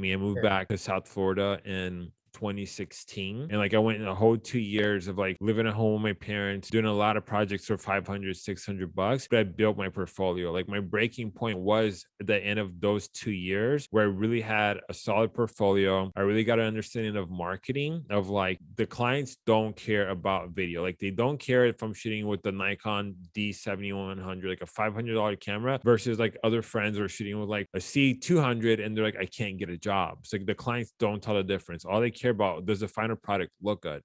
me. I moved Sure. back to South Florida in 2016 and like i went in a whole two years of like living at home with my parents doing a lot of projects for 500 600 bucks but i built my portfolio. Like my breaking point was at the end of those two years where i really had a solid portfolio. I really got an understanding of marketing of like the clients don't care about video. Like they don't care if i'm shooting with the nikon d7100 like a $500 camera versus like other friends are shooting with like a c200 and they're like i can't get a job. So like the clients don't tell the difference. All they care about does the final product look good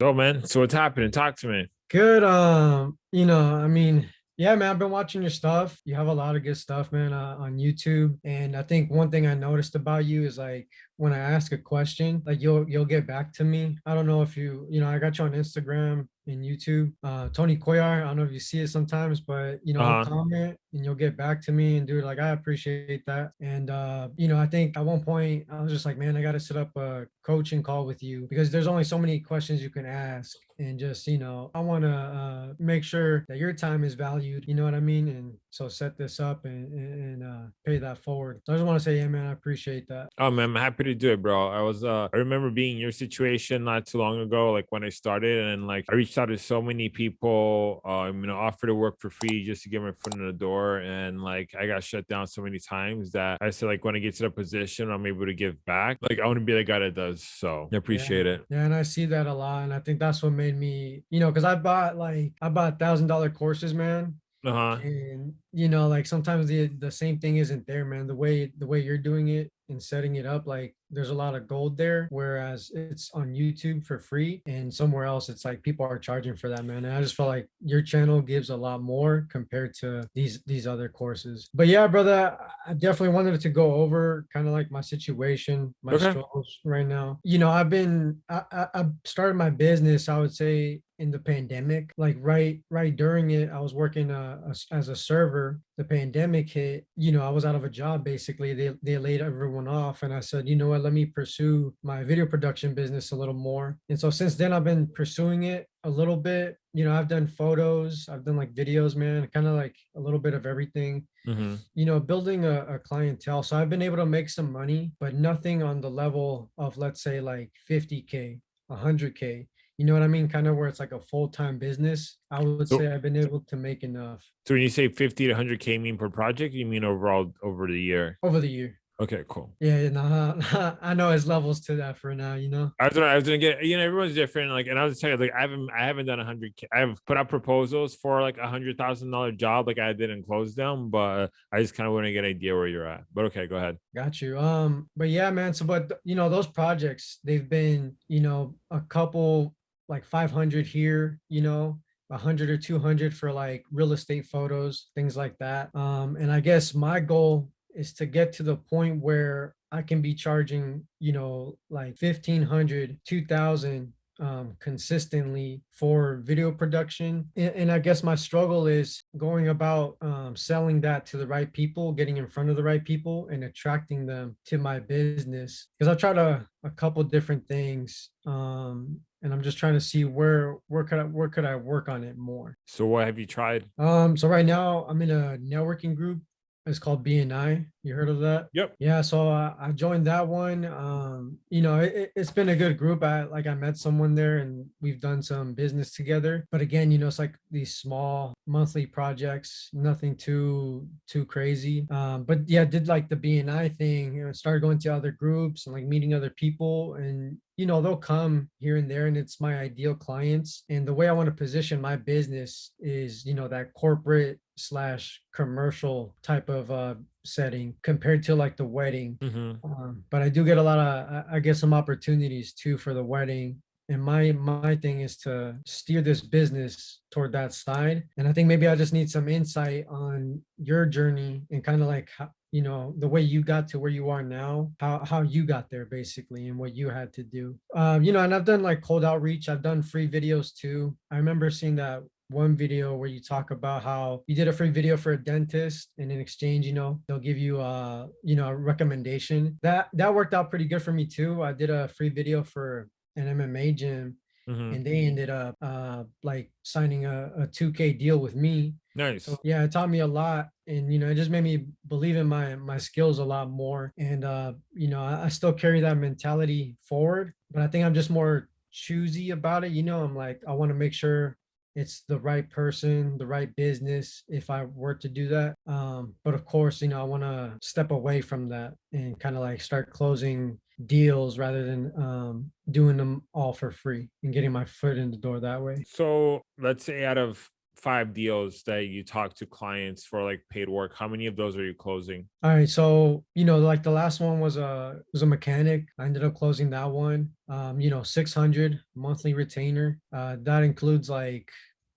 so man so what's happening talk to me Good. Um, you know, I mean, yeah, man, I've been watching your stuff. You have a lot of good stuff, man, uh, on YouTube. And I think one thing I noticed about you is like when I ask a question, like you'll you'll get back to me. I don't know if you, you know, I got you on Instagram and YouTube. Uh Tony Koyar, I don't know if you see it sometimes, but you know, Uh-huh. comment and you'll get back to me and dude, like I appreciate that. And uh, you know, I think at one point I was just like, man, I gotta set up a coaching call with you because there's only so many questions you can ask and just you know i want to uh make sure that your time is valued you know what i mean and so set this up and and, and, uh pay that forward so i just want to say yeah man i appreciate that Oh man, I'm happy to do it, bro. I was uh I remember being in your situation not too long ago, like when I started, and like I reached out to so many people, you know, offered to offer to work for free just to get my foot in the door. And like I got shut down so many times that I said like when I get to the position I'm able to give back, like I want to be the guy that does. So I appreciate it. yeah and i see that a lot and i think that's what made me you know because i bought like i bought thousand dollar courses man Uh-huh. and you know like sometimes the the same thing isn't there man the way the way you're doing it and setting it up like there's a lot of gold there whereas it's on youtube for free and somewhere else it's like people are charging for that man. And i just felt like your channel gives a lot more compared to these these other courses. But yeah brother i definitely wanted to go over kind of like my situation my Okay. struggles right now. You know i've been I, I i started my business i would say in the pandemic. Like right right during it i was working uh, as- as a server. The pandemic hit you know i was out of a job basically. They, they laid everyone off and i said you know what let me pursue my video production business a little more. And so since then i've been pursuing it a little bit. You know i've done photos i've done like videos man kind of like a little bit of everything. Hmm you know building a, a clientele. So i've been able to make some money but nothing on the level of let's say like 50k 100k you know what i mean? Kind of where it's like a full-time business. I would So- say i've been able to make enough. So when you say 50 to 100k mean per project, you mean overall over the year? over the year Okay, cool. yeah nah, i know it's levels to that for now you know I was gonna, I was gonna get, you know, everyone's different. Like, and I was telling you, like, I haven't, I haven't done a hundred. I've put out proposals for like a hundred thousand dollar job, like I didn't close them, but I just kind of want to get an idea where you're at. But okay, go ahead. Got you. Um, but yeah, man. So, but you know, those projects, they've been, you know, a couple like 500 here, you know, a 100 or 200 for like real estate photos, things like that. Um, and I guess my goal is to get to the point where I can be charging, you know, like 1500, 2000 um, consistently for video production. And, and I guess my struggle is going about um, selling that to the right people, getting in front of the right people and attracting them to my business. Because I've tried a, a couple different things. Um, and I'm just trying to see where where could I where could I work on it more. So what have you tried? Um, so right now I'm in a networking group. It's called BNI. You heard of that? Yep. Yeah, so uh, I joined that one. Um, you know, it, it's been a good group. I like I met someone there, and we've done some business together. But again, you know, it's like these small monthly projects, nothing too too crazy. Um, but yeah, did like the BNI thing. You know, started going to other groups and like meeting other people, and you know, they'll come here and there, and it's my ideal clients. And the way I want to position my business is, you know, that corporate slash commercial type of uh setting compared to like the wedding. Hmm um, but i do get a lot of I- i get some opportunities too for the wedding. And my my thing is to steer this business toward that side. And i think maybe i just need some insight on your journey and kind of like how, you know the way you got to where you are now how how you got there basically and what you had to do. Um you know and i've done like cold outreach. I've done free videos too. I remember seeing that one video where you talk about how you did a free video for a dentist and in exchange you know they'll give you a, you know a recommendation that that worked out pretty good for me too i did a free video for an mma gym Mhm. and they ended up uh like signing a, a 2K deal with me. Nice. So yeah, it taught me a lot, and you know, it just made me believe in my my skills a lot more. And uh, you know, I, I still carry that mentality forward, but I think I'm just more choosy about it. You know, I'm like, I want to make sure it's the right person, the right business if I were to do that. Um, but of course, you know, I want to step away from that and kind of like start closing deals rather than um, doing them all for free and getting my foot in the door that way. So let's say out of five deals that you talk to clients for like paid work, how many of those are you closing? All right, so you know, like the last one was a was a mechanic. I ended up closing that one. Um, you know, 600 monthly retainer. Uh, that includes like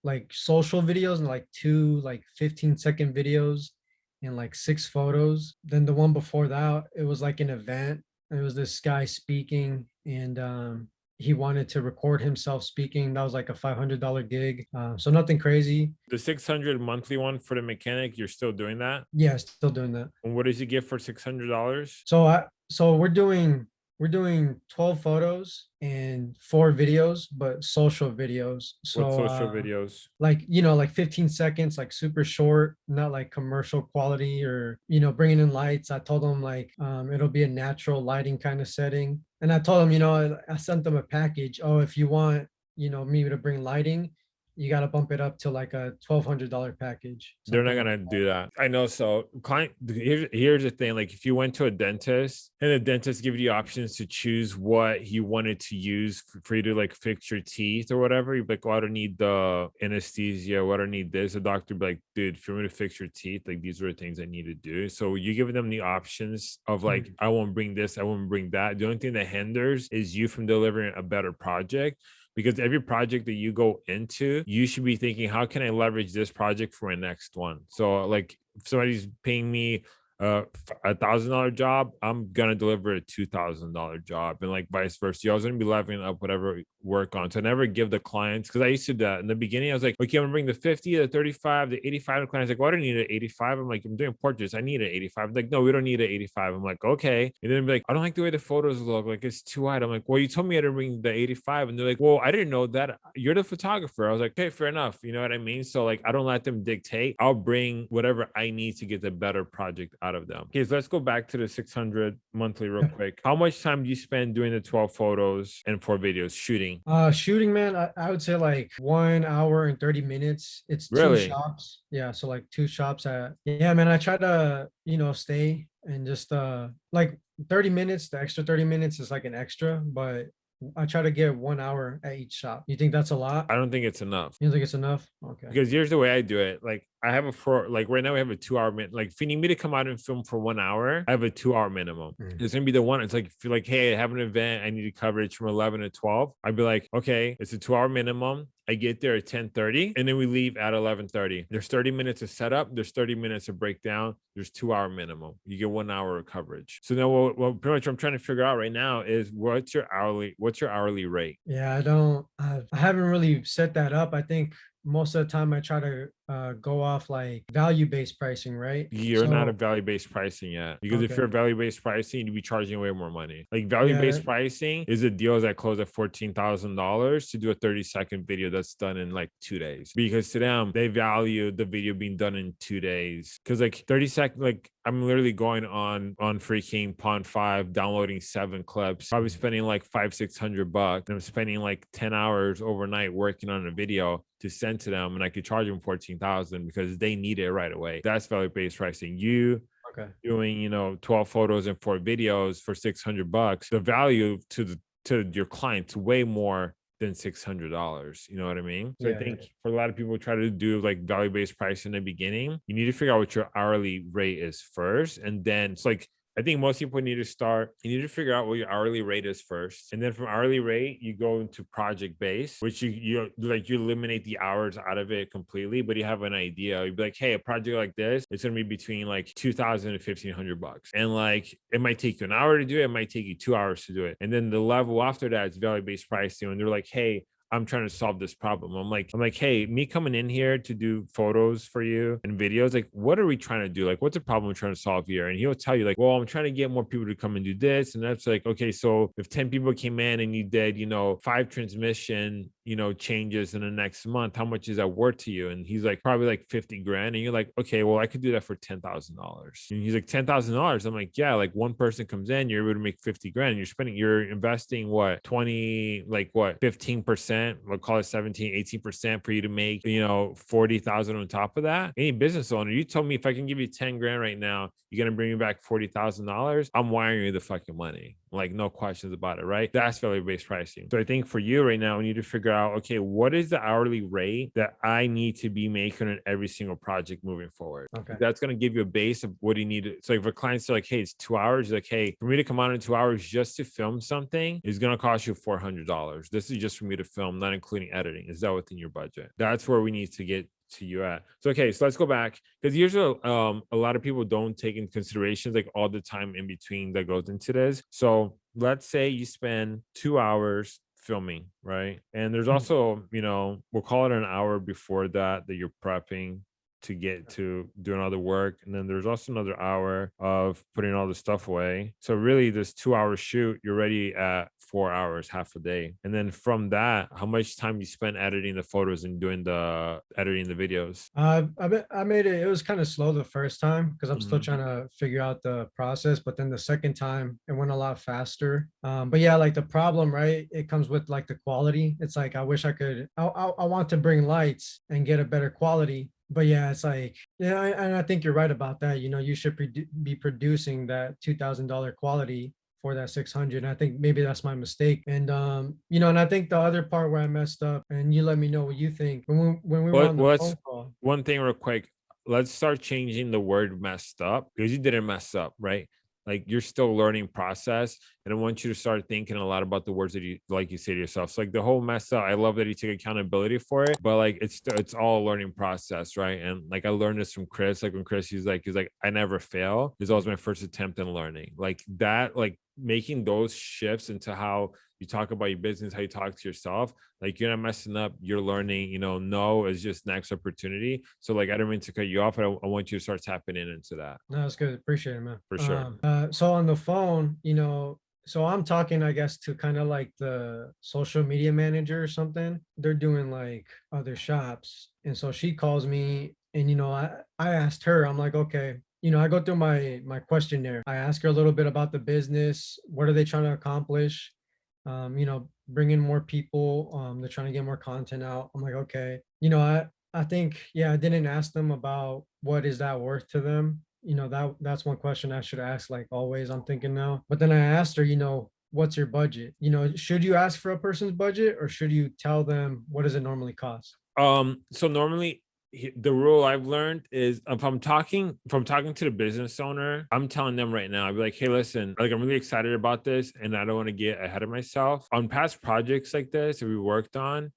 like social videos and like two like 15 second videos and like six photos. Then the one before that, it was like an event. It was this guy speaking and um he wanted to record himself speaking. That was like a $500 gig. Uh, so nothing crazy. The 600 monthly one for the mechanic, you're still doing that? Yeah, still doing that. And what does he get for $600? So I so we're doing we're doing 12 photos and four videos, but social videos. So What social uh, videos? like you know like 15 seconds like super short not like commercial quality or you know bringing in lights i told them like um it'll be a natural lighting kind of setting and i told them you know i, I sent them a package oh if you want you know me to bring lighting you got to bump it up to like a $1200 package They're not something like gonna do that. I know. So client here's here's the thing. Like if you went to a dentist and the dentist give you options to choose what he wanted to use f- for you to like fix your teeth or whatever, you'd be like, oh, I don't need the anesthesia, what I don't need this. The doctor would be like, dude, if you want to fix your teeth, like these are the things I need to do. So you give them the options of like, Mhm. I won't bring this, I won't bring that. The only thing that hinders is you from delivering a better project because every project that you go into, you should be thinking, how can I leverage this project for my next one? So, like, if somebody's paying me Uh, a thousand dollar job, I'm gonna deliver a two thousand dollar job, and like vice versa. You're always gonna be leveling up whatever work on. So I never give the clients because I used to do that in the beginning. I was like, okay, I'm gonna bring the 50, the 35, the 85. The client's like, well, I don't need an 85. I'm like, I'm doing portraits. I need an 85. Like, no, we don't need an 85. I'm like, okay. And then be like, I don't like the way the photos look. Like it's too wide. I'm like, well, you told me I didn't bring the 85. And they're like, well, I didn't know that. You're the photographer. I was like, okay, fair enough. You know what I mean? So like, I don't let them dictate. I'll bring whatever I need to get the better project out of them. Okay, so let's go back to the 600 monthly real quick. How much time do you spend doing the 12 photos and four videos shooting? uh shooting man I, I would say like one hour and 30 minutes it's two Really? shops yeah so like two shops at yeah man i try to you know stay and just uh like 30 minutes the extra 30 minutes is like an extra but i try to get one hour at each shop you think that's a lot I don't think it's enough. you think it's enough okay Because here's the way I do it. Like I have a four, like right now we have a two hour min. Like if you need me to come out and film for one hour, I have a two hour minimum. Mm. It's gonna be the one. It's like if you're like, hey, I have an event, I need coverage from 11 to 12. I'd be like, okay, it's a two hour minimum. I get there at 10 30 and then we leave at 11 30. There's 30 minutes of setup, there's 30 minutes of breakdown, there's two hour minimum. You get one hour of coverage. So now what, what pretty much I'm trying to figure out right now is what's your hourly, what's your hourly rate? yeah i don't i haven't really set that up i think most of the time i try to uh go off like value based pricing right You're not a value based pricing yet because if you're value based pricing, you'd be charging way more money. Like value based Yeah. pricing is a deal that close at fourteen thousand dollars to do a thirty second video that's done in like two days. Because to them, they value the video being done in two days. Because like thirty second, like I'm literally going on on freaking Pond5, downloading seven clips, probably spending like five six hundred bucks. And I'm spending like ten hours overnight working on a video to send to them, and I could charge them fourteen thousand because they need it right away. That's value based pricing. You okay doing you know 12 photos and four videos for 600 bucks the value to the to your clients way more than $600 you know what i mean so Yeah, i yeah. think for a lot of people who try to do like value based price in the beginning you need to figure out what your hourly rate is first and then it's like I think most people need to start. You need to figure out what your hourly rate is first, and then from hourly rate, you go into project base, which you you like you eliminate the hours out of it completely, but you have an idea. You'd be like, hey, a project like this, it's gonna be between like two thousand and fifteen hundred bucks, and like it might take you an hour to do it, it might take you two hours to do it, and then the level after that is value based pricing, and they're like, hey. I'm trying to solve this problem. I'm like, I'm like, hey, me coming in here to do photos for you and videos, like, what are we trying to do? Like, what's the problem we're trying to solve here? And he'll tell you, like, well, I'm trying to get more people to come and do this. And that's like, okay, so if 10 people came in and you did, you know, five transmission, you know, changes in the next month, how much is that worth to you? And he's like, probably like 50 grand. And you're like, okay, well, I could do that for $10,000. And he's like, $10,000. I'm like, yeah, like one person comes in, you're able to make 50 grand. You're spending, you're investing what, 20, like what, 15%, we'll call it 17, 18% for you to make, you know, 40,000 on top of that. Any business owner, you told me if I can give you 10 grand right now, you're to bring me back $40,000. I'm wiring you the fucking money like no questions about it, right? That's value based pricing. So I think for you right now, we need to figure out, okay, what is the hourly rate that I need to be making on every single project moving forward? Okay. That's going to give you a base of what you need. To, so if a client's like, hey, it's two hours, like, hey, for me to come out in two hours just to film something is going to cost you $400. This is just for me to film, not including editing. Is that within your budget? That's where we need to get to you at. So okay, so let's go back because usually um a lot of people don't take into considerations like all the time in between that goes into this. So let's say you spend two hours filming, right? And there's Mhm. also, you know, we'll call it an hour before that that you're prepping to get to doing all the work. And then there's also another hour of putting all the stuff away. So really this two hour shoot, you're ready at four hours, half a day. And then from that, how much time you spent editing the photos and doing the editing the videos? Uh, I I made it. It was kind of slow the first time because I'm still Mhm. trying to figure out the process. But then the second time, it went a lot faster. Um, but yeah, like the problem, right? It comes with like the quality. It's like I wish I could. I I, I want to bring lights and get a better quality. But yeah, it's like yeah, I- and I think you're right about that. You know, you should be producing that two thousand dollar quality for that 600 i think maybe that's my mistake and um you know and i think the other part where i messed up and you let me know what you think when we when we were on the phone call one thing real quick let's start changing the word messed up because you didn't mess up right like you're still learning process and i want you to start thinking a lot about the words that you like you say to yourself so like the whole mess up i love that you take accountability for it but like it's it's all a learning process right? And like i learned this from chris like when chris he's like he's like i never fail is always my first attempt in learning like that like making those shifts into how you talk about your business, how you talk to yourself, like you're not messing up, you're learning, you know, no is just next opportunity. So like I don't mean to cut you off, but I, I want you to start tapping in into that. No, that's good. Appreciate it, man. For sure. Um, uh, so on the phone, you know, so I'm talking, I guess, to kind of like the social media manager or something. They're doing like other shops. And so she calls me and, you know, I, I asked her, I'm like, okay, you know, I go through my, my questionnaire. I ask her a little bit about the business. What are they trying to accomplish? Um, you know, bring in more people. Um, they're trying to get more content out. I'm like, okay, you know, I, I think, yeah, I didn't ask them about what is that worth to them you know that that's one question i should ask like always i'm thinking now but then i asked her you know what's your budget you know should you ask for a person's budget or should you tell them what does it normally cost Um, so normally the rule I've learned is if I'm talking, I'm talking to the business owner, I'm telling them right now, I'd be like, hey, listen, like I'm really excited about this and I don't want to get ahead of myself. On past projects like this that we worked on,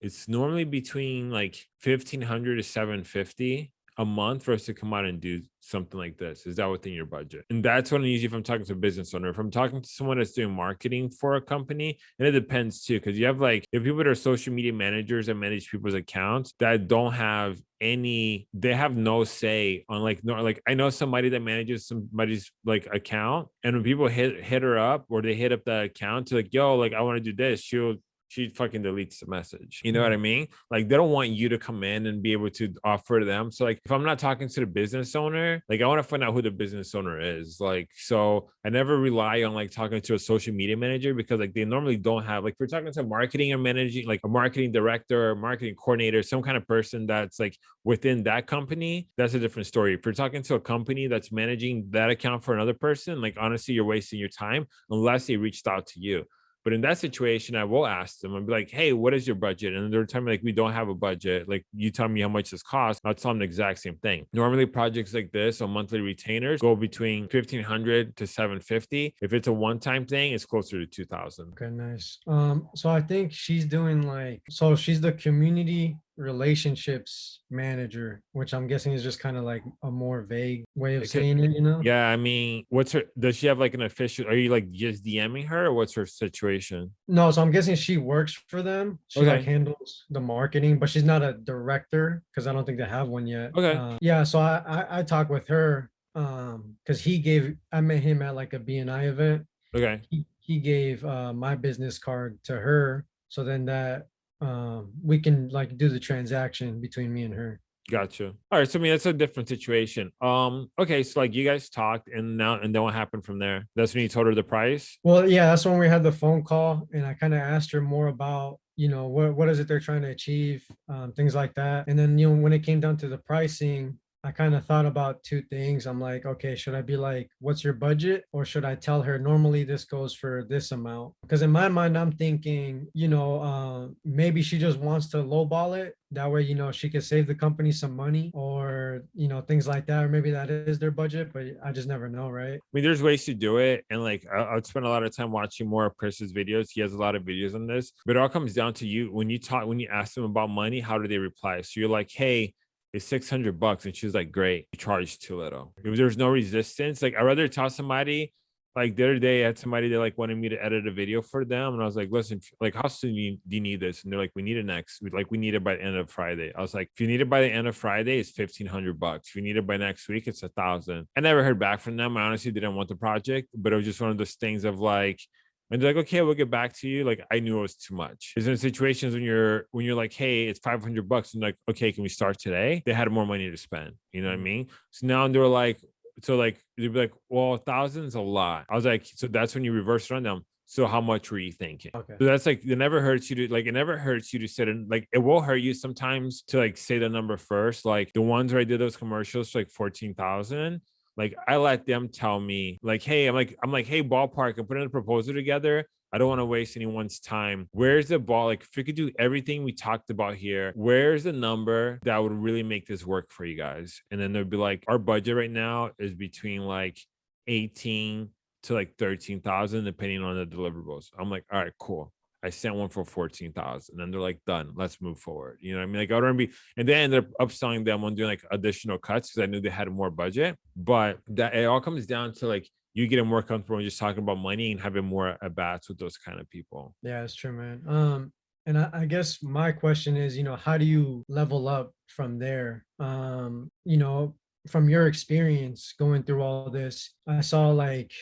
it's normally between like 1500 to 750 a month for us to come out and do something like this? Is that within your budget? And that's what I usually if I'm talking to a business owner. If I'm talking to someone that's doing marketing for a company, and it depends too, because you have like if people that are social media managers that manage people's accounts that don't have any, they have no say on like like I know somebody that manages somebody's like account, and when people hit hit her up or they hit up the account to like, yo, like I want to do this, she'll she fucking deletes the message. You know what mm-hmm. I mean? Like they don't want you to come in and be able to offer them. So like if I'm not talking to the business owner, like I want to find out who the business owner is. Like so I never rely on like talking to a social media manager because like they normally don't have like if you're talking to marketing or managing like a marketing director or marketing coordinator, some kind of person that's like within that company, that's a different story. If you're talking to a company that's managing that account for another person, like honestly, you're wasting your time unless they reached out to you. But in that situation, I will ask them. I'll be like, "Hey, what is your budget?" And they're telling me like, "We don't have a budget. Like, you tell me how much this costs." I'll tell them the exact same thing. Normally, projects like this on monthly retainers go between fifteen hundred to seven fifty. If it's a one-time thing, it's closer to two thousand. okay nice um so i think she's doing like so she's the community relationships manager, which I'm guessing is just kind of like a more vague way of It could- saying it, you know? Yeah, I mean, what's her? Does she have like an official? Are you like just DMing her, or what's her situation? No, so I'm guessing she works for them. She like handles the marketing, but she's not a director because I don't think they have one yet. Okay. Uh, yeah, so I I, I talked with her um because he gave I met him at like a BNI event. Okay, He he gave uh my business card to her, so then that um we can like do the transaction between me and her. gotcha. All right, so I mean, that's a different situation. Um, okay, so like you guys talked, and now and then what happened from there? That's when you told her the price. Well, yeah, that's when we had the phone call, and I kind of asked her more about, you know, what what is it they're trying to achieve, um, things like that. And then, you know, when it came down to the pricing, I kind of thought about two things. I'm like, okay, should I be like, what's your budget, or should I tell her normally this goes for this amount? Because in my mind, I'm thinking, you know, uh, maybe she just wants to lowball it. That way, you know, she could save the company some money, or you know, things like that. Or maybe that is their budget, but I just never know, right? I mean, there's ways to do it, and like I, I'd spend a lot of time watching more of Chris's videos. He has a lot of videos on this, but it all comes down to you when you talk when you ask them about money. How do they reply? So you're like, "Hey, it's six hundred bucks," and she's like, "Great, you charge too little." There's no resistance, like I'd rather tell somebody. Like the other day, I had somebody that like wanted me to edit a video for them, and I was like, "Listen, like, how soon do you, do you need this?" And they're like, "We need it next. We like we need it by the end of Friday." I was like, "If you need it by the end of Friday, it's fifteen hundred bucks. If you need it by next week, it's a thousand. I never heard back from them. I honestly didn't want the project, but it was just one of those things of like, and they're like, okay, we'll get back to you. Like, I knew it was too much. There's in situations when you're when you're like, hey, it's 500 bucks, and like, okay, can we start today? They had more money to spend. You know what I Mhm. mean? So now they're like, so like they'd be like, well, thousand's a lot. I was like, so that's when you reverse run them. So how much were you thinking? Okay. So that's like it never hurts you to like it never hurts you to sit in like it will hurt you sometimes to like say the number first. Like the ones where I did those commercials for like 14,000. Like I let them tell me, like, hey, I'm like, I'm like, hey, ballpark, I'm putting a proposal together. I don't want to waste anyone's time. Where's the ball? Like, if we could do everything we talked about here, where's the number that would really make this work for you guys? And then they'd be like, our budget right now is between like 18 to like 13,000, depending on the deliverables. I'm like, all right, cool. I sent one for 14,000 and they're like, done, let's move forward. You know I mean? Like, I don't be, and then up upselling them on doing like additional cuts because I knew they had more budget. But that it all comes down to like, you getting more comfortable just talking about money and having more at bats with those kind of people. Yeah, it's true, man. Um, and I, I guess my question is, you know, how do you level up from there? Um, you know, from your experience going through all this, I saw like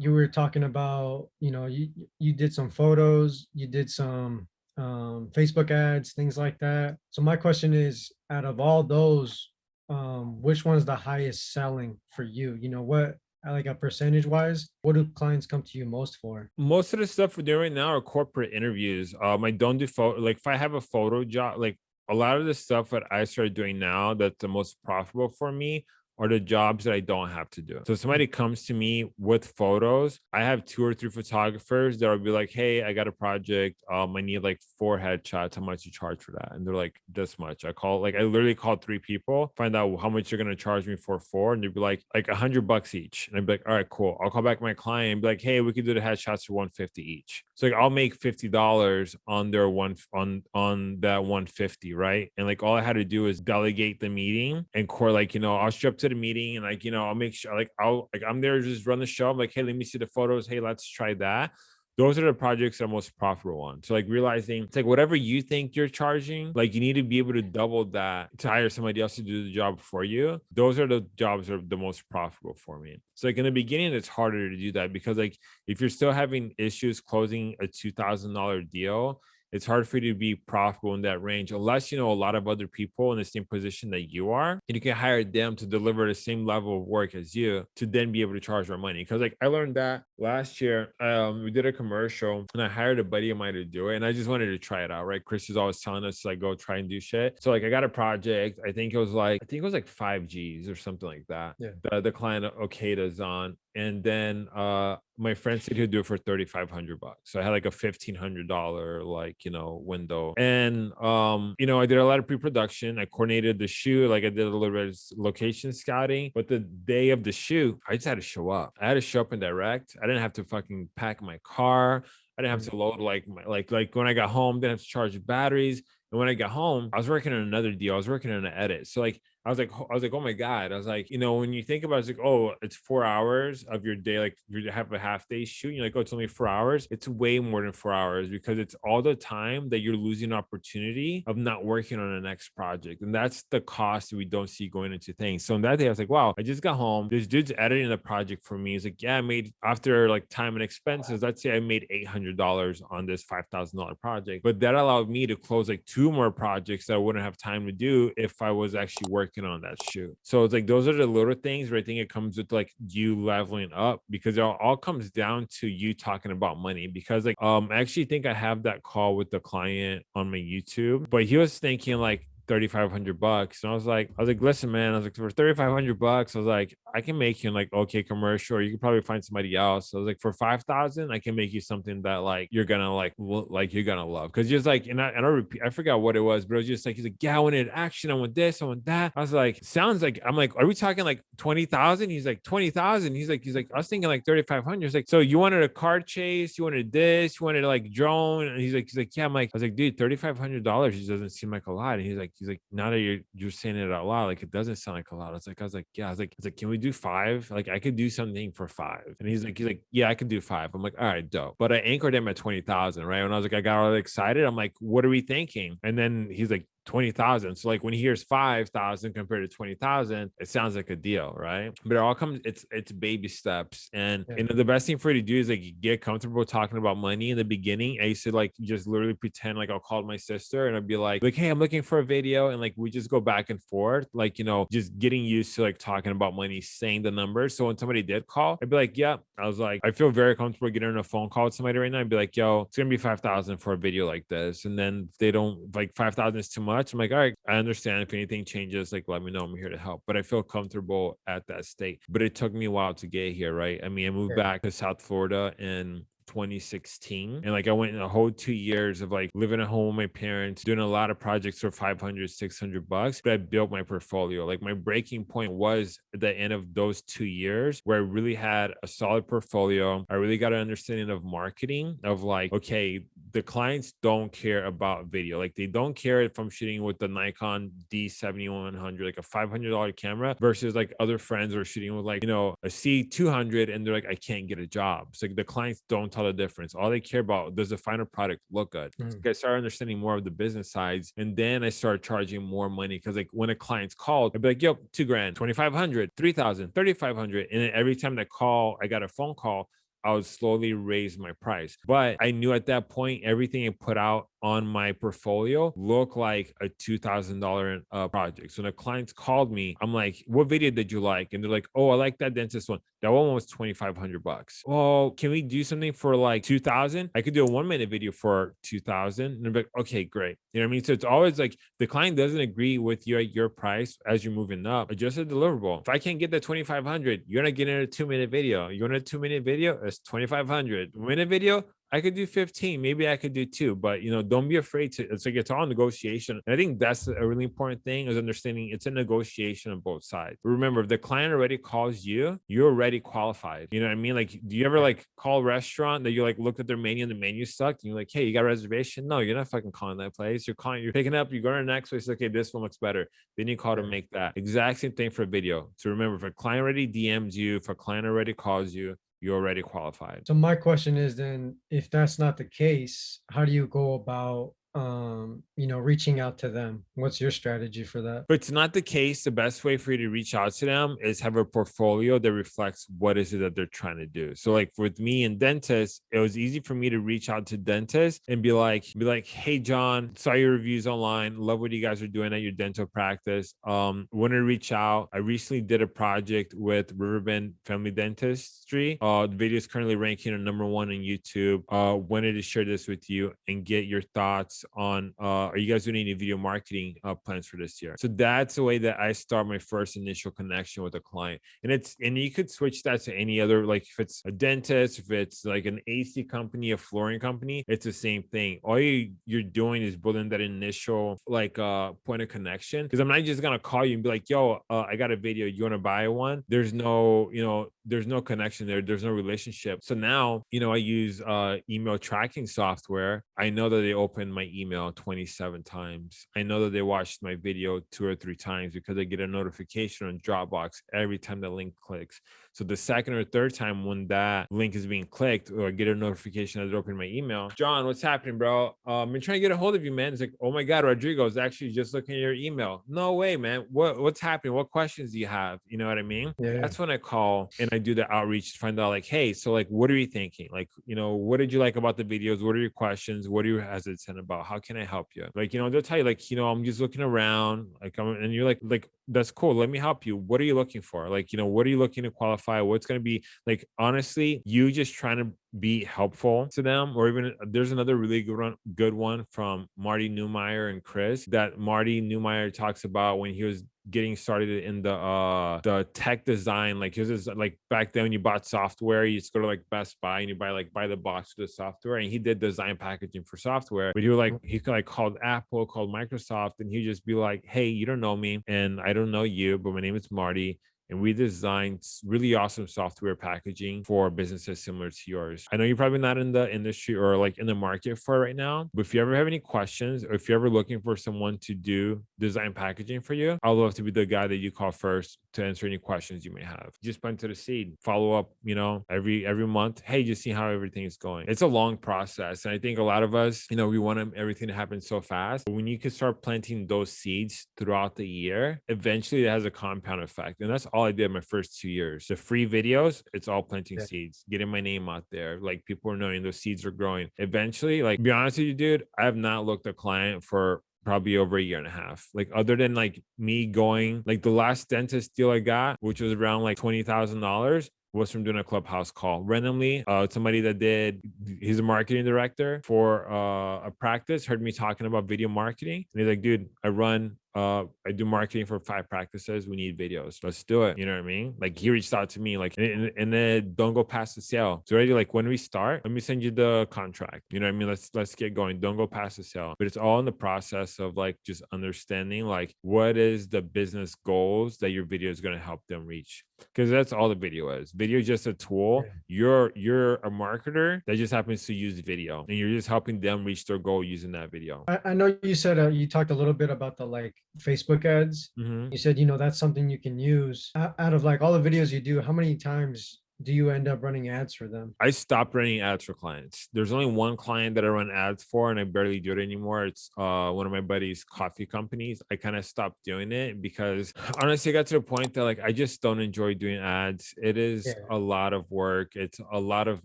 you were talking about, you know, you you did some photos, you did some um Facebook ads, things like that. So my question is, out of all those, um, which one's the highest selling for you? You know, what like a percentage wise, what do clients come to you most for? most of the stuff we're doing right now are corporate interviews. Um, I don't do photo like if I have a photo job, like a lot of the stuff that I started doing now that's the most profitable for me are the jobs that I don't have to do. So somebody comes to me with photos, I have two or three photographers that will be like, hey, I got a project. Um, I need like four headshots. How much you charge for that? And they're like, this much. I call like I literally called three people, find out how much you're gonna charge me for four, and they'd be like, like a hundred bucks each. And I'd be like, all right, cool. I'll call back my client and be like, hey, we could do the headshots for 150 each. So like I'll make fifty dollars on their one on on that 150, right? And like all I had to do is delegate the meeting and core like you know I'll strip to the meeting and like you know I'll make sure like I'll like I'm there just run the show. I'm like, hey, let me see the photos. Hey, let's try that. Those are the projects that are most profitable ones. So like realizing it's like whatever you think you're charging, like you need to be able to double that to hire somebody else to do the job for you. Those are the jobs that are the most profitable for me. So like in the beginning, it's harder to do that because like if you're still having issues closing a two thousand dollar deal, it's hard for you to be profitable in that range unless you know a lot of other people in the same position that you are and you can hire them to deliver the same level of work as you to then be able to charge more money. Because like i learned that last year um we did a commercial and i hired a buddy of mine to do it and i just wanted to try it out right? Chris is always telling us like go try and do shit. So like i got a project i think it was like i think it was like five g's or something like that Yeah. the, the client okada's on and then uh my friend said he'd do it for 3500 bucks so i had like a 1500 dollar like you know window and um you know i did a lot of pre-production i coordinated the shoot like i did a little bit of location scouting but the day of the shoot i just had to show up i had to show up and direct i didn't have to fucking pack my car i didn't have to load like my like like when i got home didn't have to charge batteries And when I got home, I was working on another deal. I was working on an edit. So like I was like, I was like, oh my God. I was like, you know, when you think about it, it's like, oh, it's four hours of your day, like you have a half day shoot, you're like, oh, it's only four hours. It's way more than four hours because it's all the time that you're losing opportunity of not working on the next project. And that's the cost we don't see going into things. So on that day, I was like, wow, I just got home. This dude's editing the project for me. He's like, yeah, I made after like time and expenses, let's say I made $800 on this $5,000 project, but that allowed me to close like two more projects that I wouldn't have time to do if I was actually working working on that shoot. So it's like those are the little things where I think it comes with like you leveling up because it all, all comes down to you talking about money. Because like um I actually think I have that call with the client on my YouTube, but he was thinking like 3500 bucks. And i was like i was like listen man i was like for 3500 bucks i was like i can make you like okay commercial or you could probably find somebody else. So i was like for 5000 i can make you something that like you're gonna like like you're gonna love. Because just like and i and i repeat i forgot what it was but it was just like he's like yeah i wanted action i want this i want that. I was like sounds like i'm like are we talking like 20000 he's like 20000 he's like he's like i was thinking like 3500 he's like so you wanted a car chase you wanted this you wanted like drone? And he's like he's like yeah. I'm like i was like dude 3500 dollars just doesn't seem like a lot. And he's like he's like, now that you're you're saying it out loud, like it doesn't sound like a lot. It's like I was like, yeah, I was like, it's like, can we do five? Like I could do something for five. And he's like, he's like, yeah, I can do five. I'm like, all right, dope. But I anchored him at twenty thousand, right? When I was like, I got all excited. I'm like, what are we thinking? And then he's like, 20,000. So like when he hears 5,000 compared to 20,000, it sounds like a deal, right? But it all comes it's it's baby steps. And yeah. you know the best thing for you to do is like get comfortable talking about money in the beginning. I used to like just literally pretend like I'll call my sister and I'd be like like hey, I'm looking for a video and like we just go back and forth, like you know, just getting used to like talking about money, saying the numbers. So when somebody did call, I'd be like, yeah, I was like I feel very comfortable getting on a phone call with somebody right now. I'd be like, yo, it's going to be 5,000 for a video like this. And then they don't like 5,000 is too much. I'm like, all right, I understand if anything changes, like let me know. I'm here to help. But I feel comfortable at that state. But it took me a while to get here, right? I mean, I moved back to South Florida in 2016 and like i went in a whole two years of like living at home with my parents doing a lot of projects for 500 600 bucks but i built my portfolio like my breaking point was at the end of those two years where i really had a solid portfolio i really got an understanding of marketing of like okay the clients don't care about video. Like they don't care if I'm shooting with the Nikon D7100, like a $500 camera versus like other friends are shooting with like, you know, a C200 and they're like, I can't get a job. So like the clients don't tell the difference. All they care about, does the final product look good? Mm. I started understanding more of the business sides. And then I started charging more money because like when a client's called, I'd be like, yo, two grand, 2,500, 3,000, 3,500. And then every time they call, I got a phone call, I would slowly raise my price. But I knew at that point, everything I put out on my portfolio look like a $2,000 uh, project. So the clients called me, I'm like, what video did you like? And they're like, oh, I like that dentist one. That one was 2,500 bucks. Oh, can we do something for like 2000? I could do a one minute video for 2000. And they're like, okay, great. You know what I mean? So it's always like the client doesn't agree with you at your price as you're moving up. Adjust a deliverable. If I can't get the 2,500, you're not getting a two minute video. You want a two minute video? It's 2,500. Minute video? I could do 15, maybe I could do two, but you know, don't be afraid to it's like it's all negotiation. And I think that's a really important thing is understanding it's a negotiation on both sides. Remember, if the client already calls you, you're already qualified. You know what I mean? Like, do you ever like call a restaurant that you like looked at their menu and the menu sucked? And you're like, hey, you got a reservation? No, you're not fucking calling that place. You're calling, you're picking up, you go to the next place, okay, this one looks better. Then you call to make that. Exact same thing for video. So remember, if a client already DMs you, if a client already calls you, you're already qualified. So my question is then, if that's not the case, how do you go about um you know reaching out to them. What's your strategy for that? But it's not the case the best way for you to reach out to them is have a portfolio that reflects what is it that they're trying to do. So like with me and dentists it was easy for me to reach out to dentists and be like be like hey john saw your reviews online. Love what you guys are doing at your dental practice. Um want to reach out. I recently did a project with riverbend family dentistry. Uh the video is currently ranking at number one on youtube. Uh wanted to share this with you and get your thoughts on uh, are you guys doing any video marketing uh, plans for this year? So that's the way that I start my first initial connection with a client. And it's and you could switch that to any other like if it's a dentist, if it's like an AC company, a flooring company, it's the same thing. All you you're doing is building that initial like uh point of connection. Because I'm not just gonna call you and be like, yo, uh, I got a video, you want to buy one? There's no, you know, there's no connection there. There's no relationship. So now, you know, I use uh email tracking software. I know that they open my email 27 times. I know that they watched my video two or three times because I get a notification on Dropbox every time the link clicks. So the second or third time when that link is being clicked or I get a notification that open my email, John, what's happening, bro? Um, I'm trying to get a hold of you, man. It's like, oh my God, Rodrigo is actually just looking at your email. No way, man. What what's happening? What questions do you have? You know what I mean? Yeah. That's when I call and I do the outreach to find out like, hey, so like what are you thinking? Like, you know, what did you like about the videos? What are your questions? What are you hesitant about? How can I help you? Like, you know, they'll tell you, like, you know, I'm just looking around, like I'm and you're like, like, that's cool. Let me help you. What are you looking for? Like, you know, what are you looking to qualify? What's going to be like, honestly, you just trying to be helpful to them or even there's another really good one good one from marty Neumeier and chris that marty Neumeier talks about when he was getting started in the uh the tech design like his is like back then when you bought software you just go to like best buy and you buy like buy the box of the software and he did design packaging for software but he was like he like called apple called microsoft and he'd just be like hey you don't know me and i don't know you but my name is marty and we designed really awesome software packaging for businesses similar to yours. I know you're probably not in the industry or like in the market for right now, but if you ever have any questions or if you're ever looking for someone to do design packaging for you, I'd love to be the guy that you call first to answer any questions you may have. Just plant to the seed, follow up, you know, every every month. Hey, just see how everything is going. It's a long process. And I think a lot of us, you know, we want everything to happen so fast. But when you can start planting those seeds throughout the year, eventually it has a compound effect. And that's all all I did my first two years. The free videos, it's all planting yeah. seeds, getting my name out there. Like people are knowing those seeds are growing. Eventually, like be honest with you, dude, I have not looked a client for probably over a year and a half. Like other than like me going, like the last dentist deal I got, which was around like twenty thousand dollars, was from doing a clubhouse call randomly uh somebody that did he's a marketing director for uh a practice heard me talking about video marketing and he's like dude i run uh i do marketing for five practices we need videos let's do it you know what i mean? Like he reached out to me like and, and then don't go past the sale. So already like when we start let me send you the contract you know what i mean? Let's let's get going don't go past the sale. But it's all in the process of like just understanding like what is the business goals that your video is going to help them reach because that's all the video is video is just a tool you're you're a marketer that just happens to use video and you're just helping them reach their goal using that video i, I know you said uh, you talked a little bit about the like Facebook ads. Mhm. You said, you know, that's something you can use. Out of like all the videos you do, how many times do you end up running ads for them? I stopped running ads for clients. There's only one client that I run ads for, and I barely do it anymore. It's uh one of my buddies' coffee companies. I kind of stopped doing it because honestly, I got to the point that like I just don't enjoy doing ads. It is Yeah. a lot of work. It's a lot of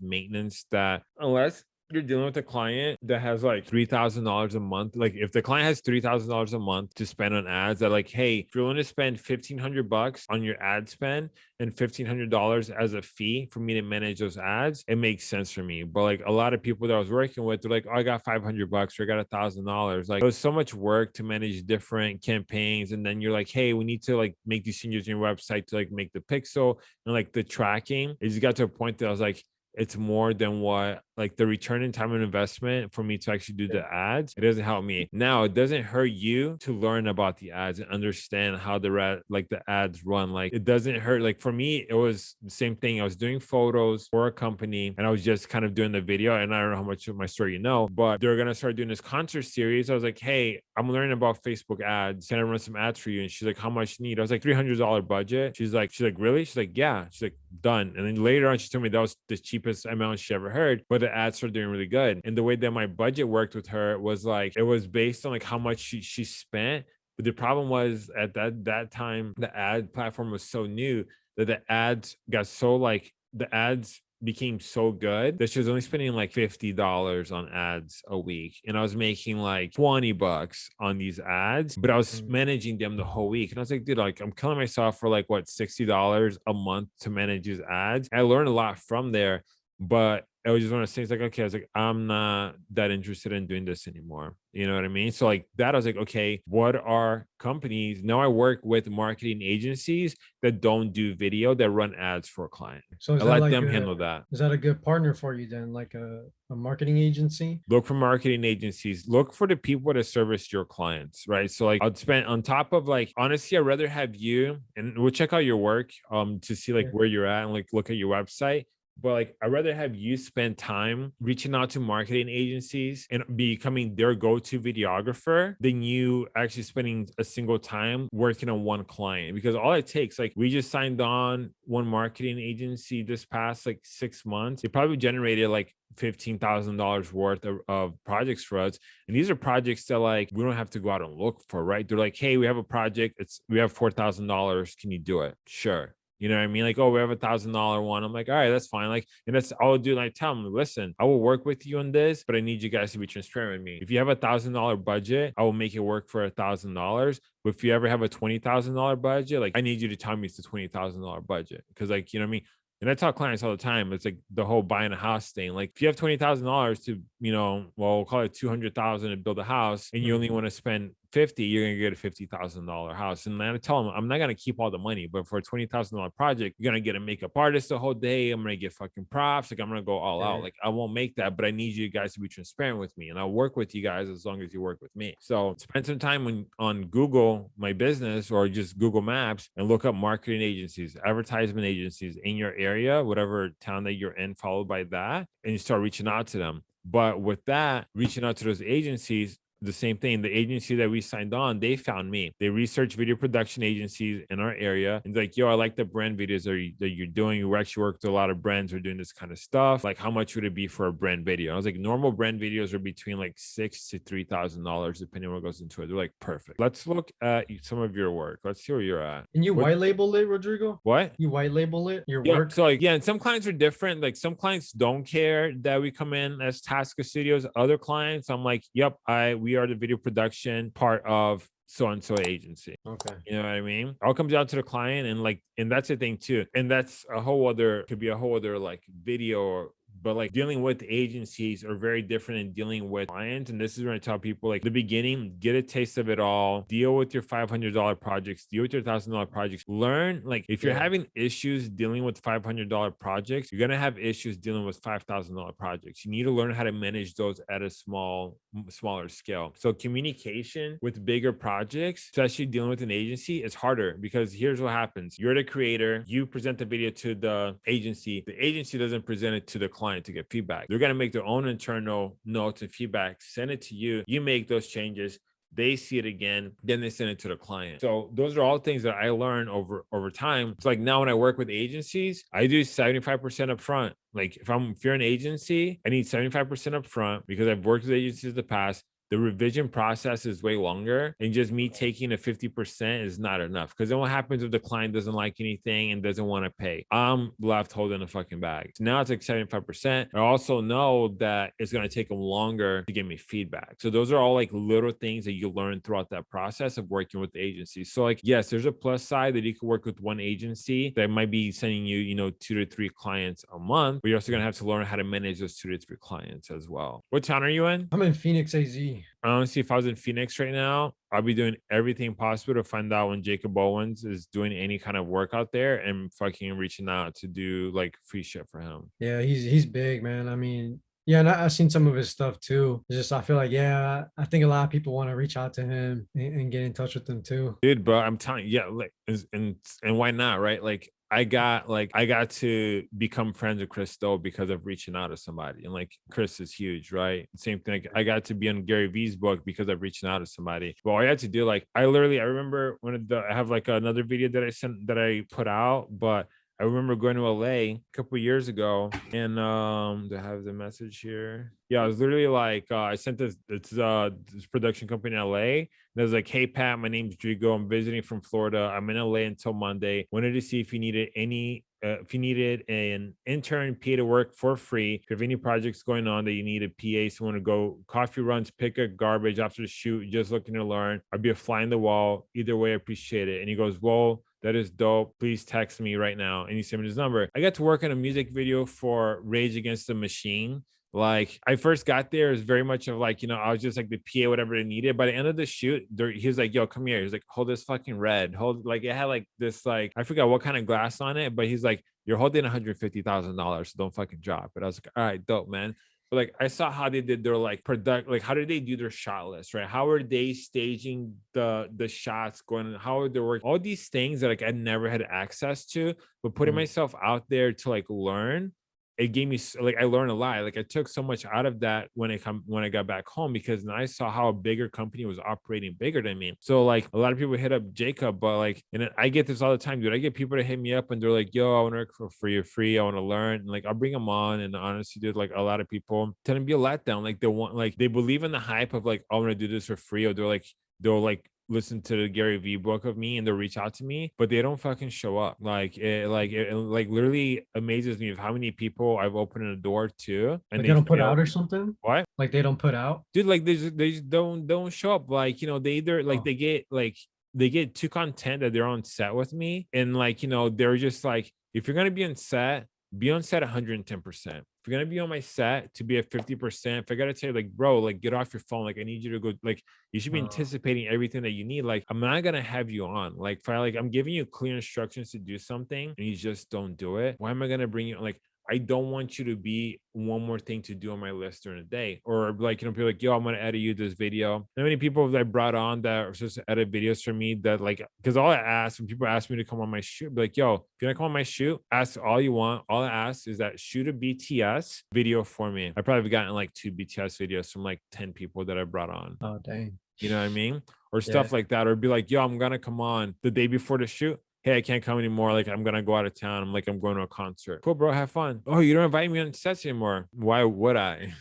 maintenance that unless you're dealing with a client that has like three thousand dollars a month. Like if the client has three thousand dollars a month to spend on ads, that like, hey, if you're willing to spend fifteen hundred bucks on your ad spend and fifteen hundred dollars as a fee for me to manage those ads, it makes sense for me. But like a lot of people that I was working with, they're like, oh, I got five hundred bucks or I got a thousand dollars. Like it was so much work to manage different campaigns, and then you're like, hey, we need to like make these changes in your website to like make the pixel and like the tracking. It just got to a point that I was like, it's more than what like the return in time and investment for me to actually do the ads it doesn't help me. Now it doesn't hurt you to learn about the ads and understand how the red like the ads run like it doesn't hurt like for me it was the same thing i was doing photos for a company and i was just kind of doing the video and i don't know how much of my story you know but they're gonna start doing this concert series i was like hey i'm learning about facebook ads can i run some ads for you? And she's like how much you need? I was like $300 budget? She's like she's like really? She's like yeah. She's like done and then later on she told me that was the cheapest amount she ever heard but the ads are doing really good. And the way that my budget worked with her was like it was based on like how much she she spent. But the problem was at that that time the ad platform was so new that the ads got so like the ads became so good that she was only spending like $50 on ads a week and i was making like 20 bucks on these ads but i was mm. managing them the whole week and i was like dude like i'm killing myself for like what $60 a month to manage these ads i learned a lot from there but I was just one of those things like, okay, I was like, I'm not that interested in doing this anymore. You know what I mean? So like that, I was like, okay, what are companies? Now I work with marketing agencies that don't do video that run ads for a client. So I let like them a, handle that. is that a good partner for you then? Like a, a marketing agency? Look for marketing agencies. Look for the people that service your clients, right? So like I'd spend on top of like honestly, I'd rather have you and we'll check out your work um to see like Yeah. where you're at and like look at your website but like I'd rather have you spend time reaching out to marketing agencies and becoming their go-to videographer than you actually spending a single time working on one client because all it takes like we just signed on one marketing agency this past like six months it probably generated like $15,000 worth of, of projects for us. And these are projects that like, we don't have to go out and look for, right? They're like, Hey, we have a project. It's, we have $4,000. Can you do it? Sure. You know what I mean? Like, oh, we have a thousand dollar one. I'm like, all right, that's fine. Like, and that's all I'll do. Like, tell them, listen, I will work with you on this, but I need you guys to be transparent with me. If you have a thousand dollar budget, I will make it work for a thousand dollars. But if you ever have a twenty thousand dollar budget, like I need you to tell me it's a twenty thousand dollar budget. Cause like, you know what I mean? And I tell clients all the time, it's like the whole buying a house thing. Like if you have twenty thousand dollars to, you know, well, we'll call it two hundred thousand to build a house, and you only mm-hmm. want to spend 50, you're gonna get a fifty thousand dollar house. And then I tell them I'm not gonna keep all the money, but for a twenty thousand dollar project, you're gonna get a makeup artist the whole day. I'm gonna get fucking props. Like I'm gonna go all out. Like I won't make that, but I need you guys to be transparent with me, and I'll work with you guys as long as you work with me. So spend some time on on Google my business or just Google Maps and look up marketing agencies, advertisement agencies in your area, whatever town that you're in, followed by that, and you start reaching out to them. But with that, reaching out to those agencies, the same thing. The agency that we signed on, they found me. They researched video production agencies in our area and like, yo, I like the brand videos that, you, that you're doing. You actually worked with a lot of brands who are doing this kind of stuff. Like, how much would it be for a brand video? I was like, normal brand videos are between like six to three thousand dollars, depending on what goes into it. They're like, perfect. Let's look at some of your work. Let's see where you're at. And you What- white label it, Rodrigo? What? You white label it, your Yeah, work? so like, yeah, and some clients are different. Like some clients don't care that we come in as Tasca Studios. Other clients, I'm like, yep, I we are the video production part of so and so agency. Okay. You know what I mean? All comes down to the client, and like, and that's the thing too. And that's a whole other could be a whole other like video or but like dealing with agencies are very different than dealing with clients. And this is when I tell people like the beginning, get a taste of it all, deal with your $500 projects, deal with your $1,000 projects, learn like if you're Yeah. having issues dealing with $500 projects, you're going to have issues dealing with $5,000 projects. You need to learn how to manage those at a small, smaller scale. So communication with bigger projects, especially dealing with an agency is harder because here's what happens. You're the creator, you present the video to the agency. The agency doesn't present it to the client to get feedback. They're going to make their own internal notes and feedback, send it to you. You make those changes they see it again then they send it to the client so those are all things that i learned over over time it's like now when i work with agencies i do 75% up front like if i'm if you're an agency i need 75% up front because i've worked with agencies in the past the revision process is way longer and just me taking a 50% is not enough because then what happens if the client doesn't like anything and doesn't want to pay? I'm left holding a fucking bag. So now it's like 75% i also know that it's going to take them longer to give me feedback. So those are all like little things that you learn throughout that process of working with the agency. So like yes there's a plus side that you can work with one agency that might be sending you you know two to three clients a month but you're also going to have to learn how to manage those two to three clients as well. What town are you in? I'm in Phoenix AZ. Honestly, if I was in Phoenix right now, I'd be doing everything possible to find out when Jacob Owens is doing any kind of work out there and fucking reaching out to do like free shit for him. Yeah, he's he's big, man. I mean, yeah, and I, I've seen some of his stuff too. It's just I feel like, yeah, I think a lot of people want to reach out to him and, and get in touch with him too. Dude, bro, I'm telling you, yeah, like and and why not, right? Like I got like I got to become friends with Chris Stowe because of reaching out to somebody. And like Chris is huge, right? Same thing. Like, I got to be on Gary Vee's book because of reaching out to somebody. But all I had to do, like I literally I remember when the, I have like another video that I sent that I put out, but I remember going to LA a couple years ago and um to have the message here. Yeah, I was literally like uh, I sent this it's uh this production company in LA. And I was like, hey Pat, my name's Drigo. I'm visiting from Florida. I'm in LA until Monday. Wanted to see if you needed any uh, if you needed an intern PA to work for free, if you have any projects going on that you need a PA, someone to go coffee runs, pick up garbage after the shoot, just looking to learn, I'd be a fly in the wall. Either way, I appreciate it. And he goes, Well, that is dope. Please text me right now. And he sent me his number. I got to work on a music video for Rage Against the Machine. Like I first got there, was very much of like, you know, I was just like the PA, whatever they needed. By the end of the shoot, there, he was like, yo, come here. He was like, hold this fucking red. Hold like it had like this, like, I forgot what kind of glass on it, but he's like, you're holding $150,000. So don't fucking drop it. I was like, all right, dope, man. Like I saw how they did their like product, like how did they do their shot list, right? How are they staging the the shots going? How are they working? All these things that like I never had access to, but putting Mm. myself out there to like learn it gave me like I learned a lot. Like I took so much out of that when I come when I got back home because then I saw how a bigger company was operating bigger than me. So like a lot of people hit up Jacob, but like and I get this all the time, dude. I get people to hit me up and they're like, "Yo, I want to work for free or free. I want to learn." And like I'll bring them on. And honestly, dude, like a lot of people tend to be a letdown. Like they want like they believe in the hype of like, "I want to do this for free," or they're like they'll like listen to the Gary Vee book of me and they'll reach out to me, but they don't fucking show up. Like it like eh, it, it, like literally amazes me of how many people I've opened a door to and Like they don't put out or something? what? Like they don't put out? Dude, like they just they just don't don't show up. Like, you know, they either like Oh. they get like they get too content that they're on set with me and like, you know, they're just like if you're gonna be on set, be on set 110%. If you're gonna be on my set to be at 50%, if I gotta tell you, like, bro, like get off your phone, like I need you to go, like you should be Oh. anticipating everything that you need. Like, I'm not gonna have you on. Like, if I like I'm giving you clear instructions to do something and you just don't do it, why am I gonna bring you like I don't want you to be one more thing to do on my list during the day. Or like, you know, people like, yo, I'm gonna edit you this video. How many people that I brought on that are supposed to edit videos for me that like because all I ask when people ask me to come on my shoot, be like, yo, if you're gonna come on my shoot, ask all you want. All I ask is that shoot a BTS video for me. I probably gotten like two BTS videos from like 10 people that I brought on. Oh dang. You know what I mean? Or stuff like that. Or be like, yo, I'm gonna come on the day before the shoot. Hey, I can't come anymore. Like, I'm gonna go out of town. I'm like, I'm going to a concert. Cool, bro. Have fun. Oh, you don't invite me on sets anymore. Why would I?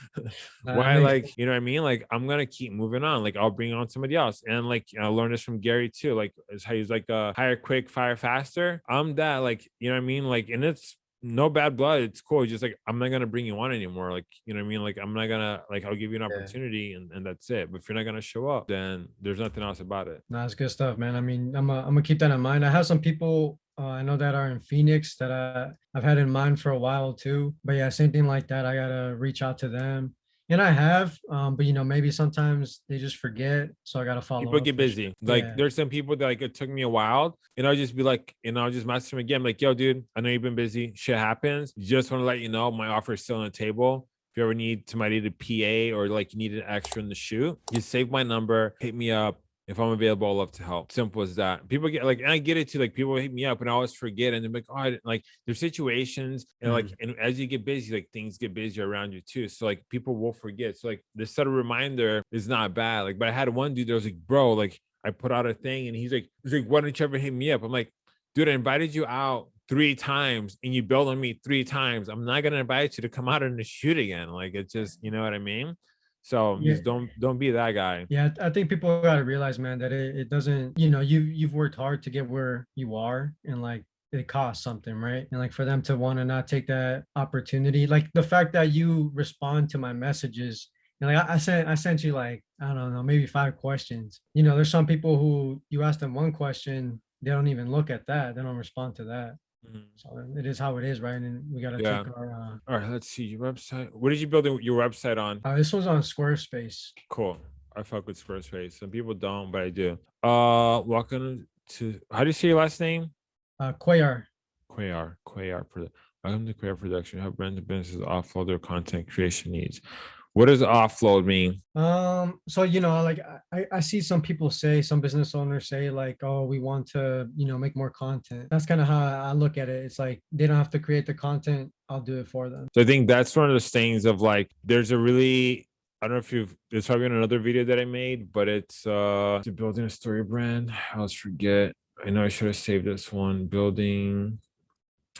Why, like, you know what I mean? Like, I'm gonna keep moving on. Like, I'll bring on somebody else. And like, I learned this from Gary too. Like, how he's like, uh, hire quick, fire faster. I'm that. Like, you know what I mean? Like, and it's no bad blood. It's cool. It's just like I'm not gonna bring you on anymore. Like, you know what I mean? Like, I'm not gonna like I'll give you an Yeah. opportunity and, and that's it. But if you're not gonna show up, then there's nothing else about it. Nah, it's good stuff, man. I mean, I'm, uh, I'm gonna keep that in mind. I have some people uh, I know that are in Phoenix that I, I've had in mind for a while too. But yeah, same thing like that. I gotta reach out to them, and I have. Um, but you know, maybe sometimes they just forget, so I gotta follow. People get busy. Like Yeah. there's some people that like it took me a while, and I'll just be like, and I'll just message them again, like, yo, dude, I know you've been busy. Shit happens. Just want to let you know my offer is still on the table. If you ever need somebody to PA or like you need an extra in the shoot, you save my number, hit me up. If I'm available, I'll love to help. Simple as that. People get like, and I get it too. Like people hit me up and I always forget, and they're like, oh, I didn't-" like there's situations, and like, mm-hmm. and as you get busy, like things get busier around you too. So like people will forget. So like this subtle reminder is not bad. Like, but I had one dude that was like, bro, like I put out a thing, and he's like, he's like, why don't you ever hit me up? I'm like, dude, I invited you out three times and you bailed on me three times. I'm not gonna invite you to come out and shoot again. Like it's just, you know what I mean? So Yeah. just don't don't be that guy. Yeah, I think people gotta realize, man, that it, it doesn't, you know, you you've worked hard to get where you are and like it costs something, right? And like for them to want to not take that opportunity, like the fact that you respond to my messages and like I, I sent I sent you like, I don't know, maybe five questions. You know, there's some people who you ask them one question, they don't even look at that, they don't respond to that. Mhm. So it is how it is, right? And we gotta Yeah. take our uh, All right, let's see your website. What did you build your website on? uh this one's on Squarespace. Cool. I fuck with Squarespace. Some people don't, but I do. Uh welcome to how do you say your last name? Uh Quayar. Quayar. Quayar for welcome to Quayar Production. Help brands and businesses offload their content creation needs. What does offload mean? Um, so you know, like I, I see some people say, some business owners say, like, oh, we want to, you know, make more content. That's kind of how I look at it. It's like they don't have to create the content, I'll do it for them. So I think that's one of those things of like, there's a really, I don't know if you've, it's probably in another video that I made, but it's uh to building a StoryBrand. I always forget. I know I should have saved this one. Building.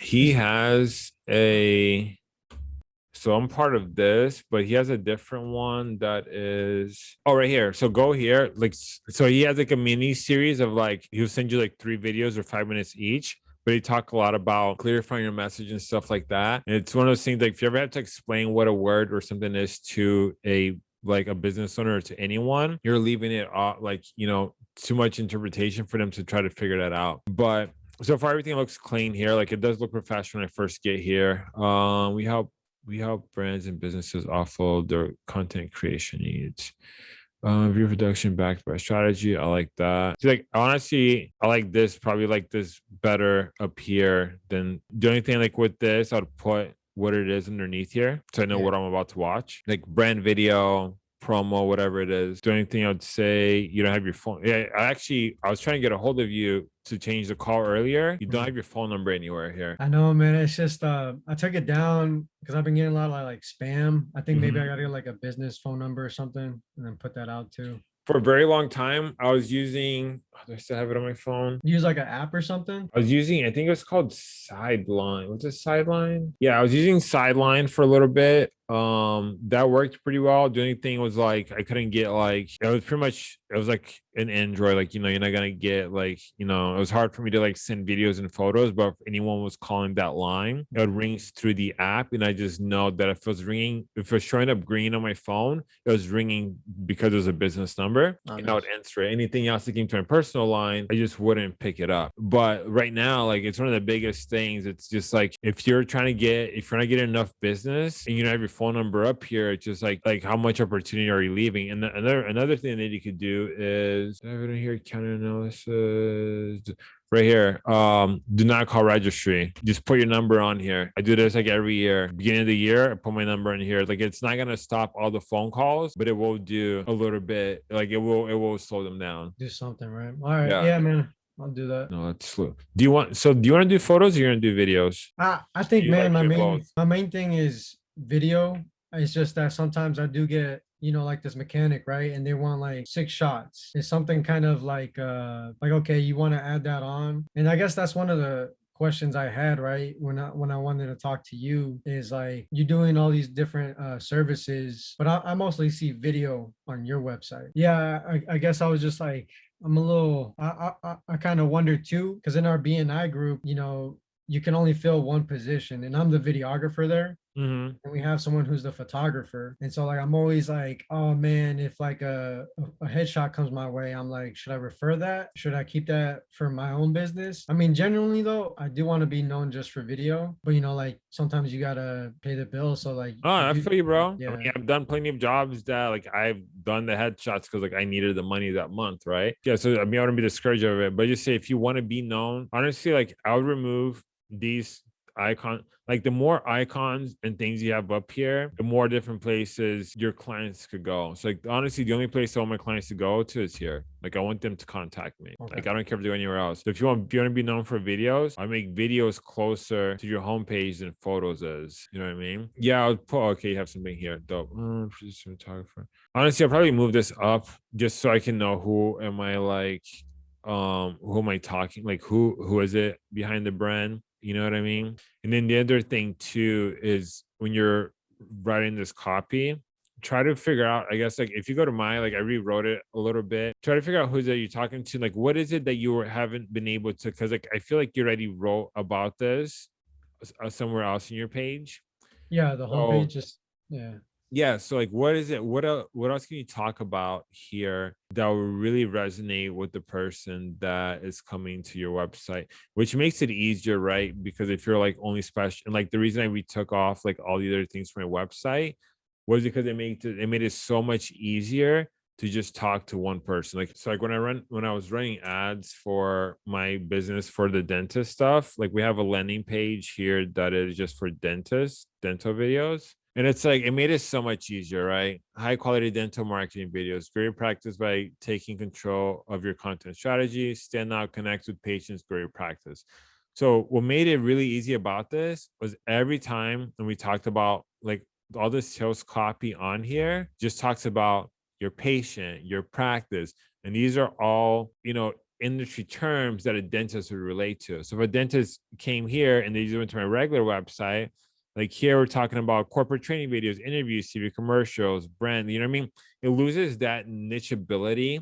He has a. So I'm part of this, but he has a different one that is oh right here. So go here, like so he has like a mini series of like he'll send you like three videos or five minutes each but he talk a lot about clarifying your message and stuff like that. And it's one of those things like if you ever have to explain what a word or something is to a like a business owner or to anyone, you're leaving it off like you know too much interpretation for them to try to figure that out. But so far everything looks clean here. Like it does look professional when I first get here. Um, we help we help brands and businesses offload their content creation needs. Uh, view production backed by strategy. I like that. See, like honestly, I like this probably like this better up here than the only thing like with this, I'd put what it is underneath here so I know Yeah. what I'm about to watch. Like brand video, promo, whatever it is. Do anything thing I'd say, you don't have your phone. Yeah, I actually, I was trying to get a hold of you to change the call earlier. You don't have your phone number anywhere here. I know, man. It's just uh, I took it down because I've been getting a lot of like spam. I think maybe Mhm. I gotta get like a business phone number or something, and then put that out too. For a very long time, I was using, oh, do I still have it on my phone? Use like an app or something. I was using, I think it was called Sideline. What's it Sideline? Yeah, I was using Sideline for a little bit. Um, that worked pretty well. The only thing was like I couldn't get like it was pretty much it was like an Android, like you know, you're not gonna get like you know, it was hard for me to like send videos and photos, but if anyone was calling that line, it rings through the app, and I just know that if it was ringing, if it was showing up green on my phone, it was ringing because it was a business number, Oh, and I would nice. answer it. Anything else that came to my personal line, I just wouldn't pick it up. But right now, like it's one of the biggest things. It's just like if you're trying to get, if you're not getting enough business and you don't have your phone number up here, it's just like like how much opportunity are you leaving? And another another thing that you could do is I have it in here, counter analysis right here. Um, do not call registry. Just put your number on here. I do this like every year. Beginning of the year, I put my number in here. Like it's not gonna stop all the phone calls, but it will do a little bit. Like it will it will slow them down. Do something, right? All right. Yeah. Yeah, man. I'll do that. No, that's slow. Do you want so do you want to do photos or you're gonna do videos? I I think, man, like my main both? my main thing is video. It's just that sometimes I do get, you know, like this mechanic, right? And they want like six shots. It's something kind of like uh like okay, you want to add that on. And I guess that's one of the questions I had, right? When I when I wanted to talk to you is like you're doing all these different uh services, but I, I mostly see video on your website. Yeah, I, I guess I was just like I'm a little I I, I- I kind of wonder too, because in our BNI group, you know, you can only fill one position and I'm the videographer there Mm-hmm. and we have someone who's the photographer. And so like I'm always like, oh man, if like a, a headshot comes my way, I'm like, should I refer that? Should I keep that for my own business? I mean, generally though, I do want to be known just for video, but you know, like sometimes you gotta pay the bill. So like Oh, I feel you, bro. I Yeah. mean, I've done plenty of jobs that like I've done the headshots because like I needed the money that month, right? Yeah. So I mean, I wouldn't be discouraged of it, but just say if you want to be known, honestly, like I would remove these icon like the more icons and things you have up here the more different places your clients could go. So like honestly the only place i want my clients to go to is here. Like i want them to contact me. Okay. like i don't care if they go anywhere else. So if you want if you want to be known for videos i make videos closer to your homepage than photos is. You know what i mean? Yeah i'll put okay you have something here. Dope. Uh, photographer. Honestly i'll probably move this up just so i can know who am i like um who am i talking like who who is it behind the brand you know what i mean and then the other thing too is when you're writing this copy try to figure out i guess like if you go to my like i rewrote it a little bit try to figure out who's that you're talking to like what is it that you were, haven't been able to because like i feel like you already wrote about this uh, somewhere else in your page yeah, the So- page just yeah. Yeah so like what is it what else what else can you talk about here that will really resonate with the person that is coming to your website which makes it easier right? Because if you're like only special and like the reason I we took off like all the other things from my website was because it made it, it made it so much easier to just talk to one person. Like so like when i run when i was running ads for my business for the dentist stuff like we have a landing page here that is just for dentists dental videos and it's like it made it so much easier right high quality dental marketing videos very practice by taking control of your content strategy stand out connect with patients your practice so what made it really easy about this was every time and we talked about like all this sales copy on here just talks about your patient, your practice. And these are all, you know, industry terms that a dentist would relate to. So if a dentist came here and they just went to my regular website, like here we're talking about corporate training videos, interviews, TV commercials, brand, you know what I mean? It loses that niche ability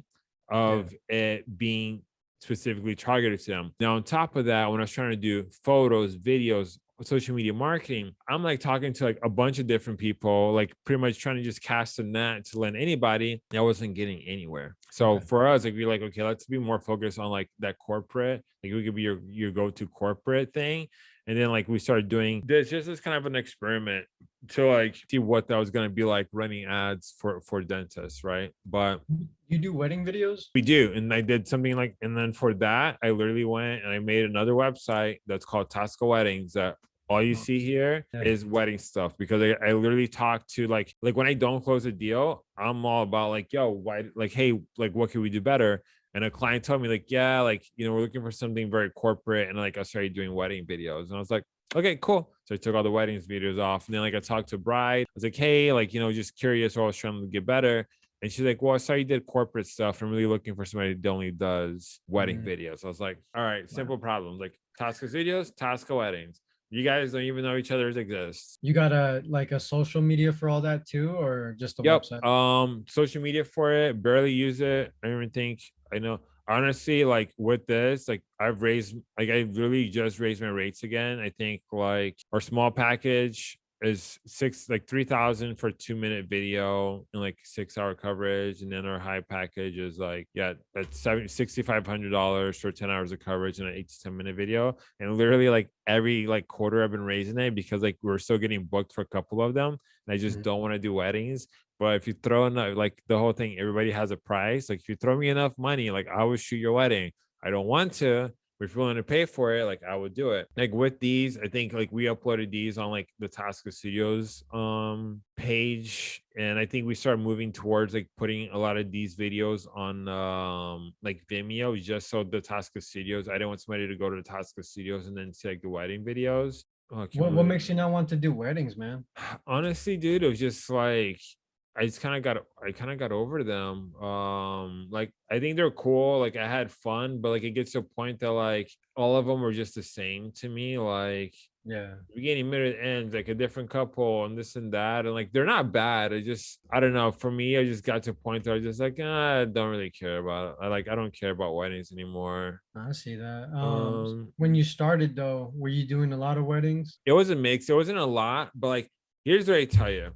of it being specifically targeted to them. Now, on top of that, when I was trying to do photos, videos, social media marketing, I'm like talking to like a bunch of different people, like pretty much trying to just cast a net to land anybody. I wasn't getting anywhere. So Okay. for us, like we're like, okay, let's be more focused on like that corporate, like we could be your your go-to corporate thing. And then like we started doing this just as kind of an experiment to like see what that was gonna be like running ads for for dentists, right? But You do wedding videos? we do. And I did something like, and then for that, I literally went and I made another website that's called Tasca Weddings that all you Oh, see here is wedding stuff because I, I literally talk to like like when I don't close a deal, I'm all about like, yo, why like, hey, like what can we do better? And a client told me, like, yeah, like, you know, we're looking for something very corporate. And like I started doing wedding videos. And I was like, okay, cool. So I took all the weddings videos off. And then like I talked to a bride. I was like, hey, like, you know, just curious, or I was trying to get better. And she's like, Well, I saw you did corporate stuff. I'm really looking for somebody that only does wedding Mhm. videos. I was like, All right, simple problems like Tasca Studios, Tasca Weddings. You guys don't even know each other's exist. You got a like a social media for all that too, or just a Yep. website? Um, social media for it, barely use it. I don't even think I know. Honestly, like with this, like I've raised, like I really just raised my rates again. I think like our small package is six, like three thousand for two minute video and like six hour coverage, and then our high package is like yeah, that's seven sixty five hundred dollars for ten hours of coverage and an eight to ten minute video. And literally like every like quarter, I've been raising it because like we're still getting booked for a couple of them, and I just Mhm. don't want to do weddings. But if you throw enough, like the whole thing, everybody has a price. Like if you throw me enough money, like I will shoot your wedding. I don't want to, you're willing to pay for it, like I would do it. Like with these, I think like we uploaded these on like the Tasca Studios um page. And I think we started moving towards like putting a lot of these videos on um like Vimeo just so the Tasca Studios. I didn't want somebody to go to the Tasca Studios and then see like the wedding videos. Oh, What what makes you not want to do weddings, man? honestly dude it was just like i just kind of got i kind of got over them um like i think they're cool like i had fun but like it gets to a point that like all of them were just the same to me like Yeah. beginning middle and end like a different couple and this and that and like they're not bad i just i don't know for me i just got to a point that i was just like ah, i don't really care about it i like i don't care about weddings anymore I see that. Um, um when you started though, were you doing a lot of weddings? it was a mix. It wasn't a lot, but like here's what I tell you.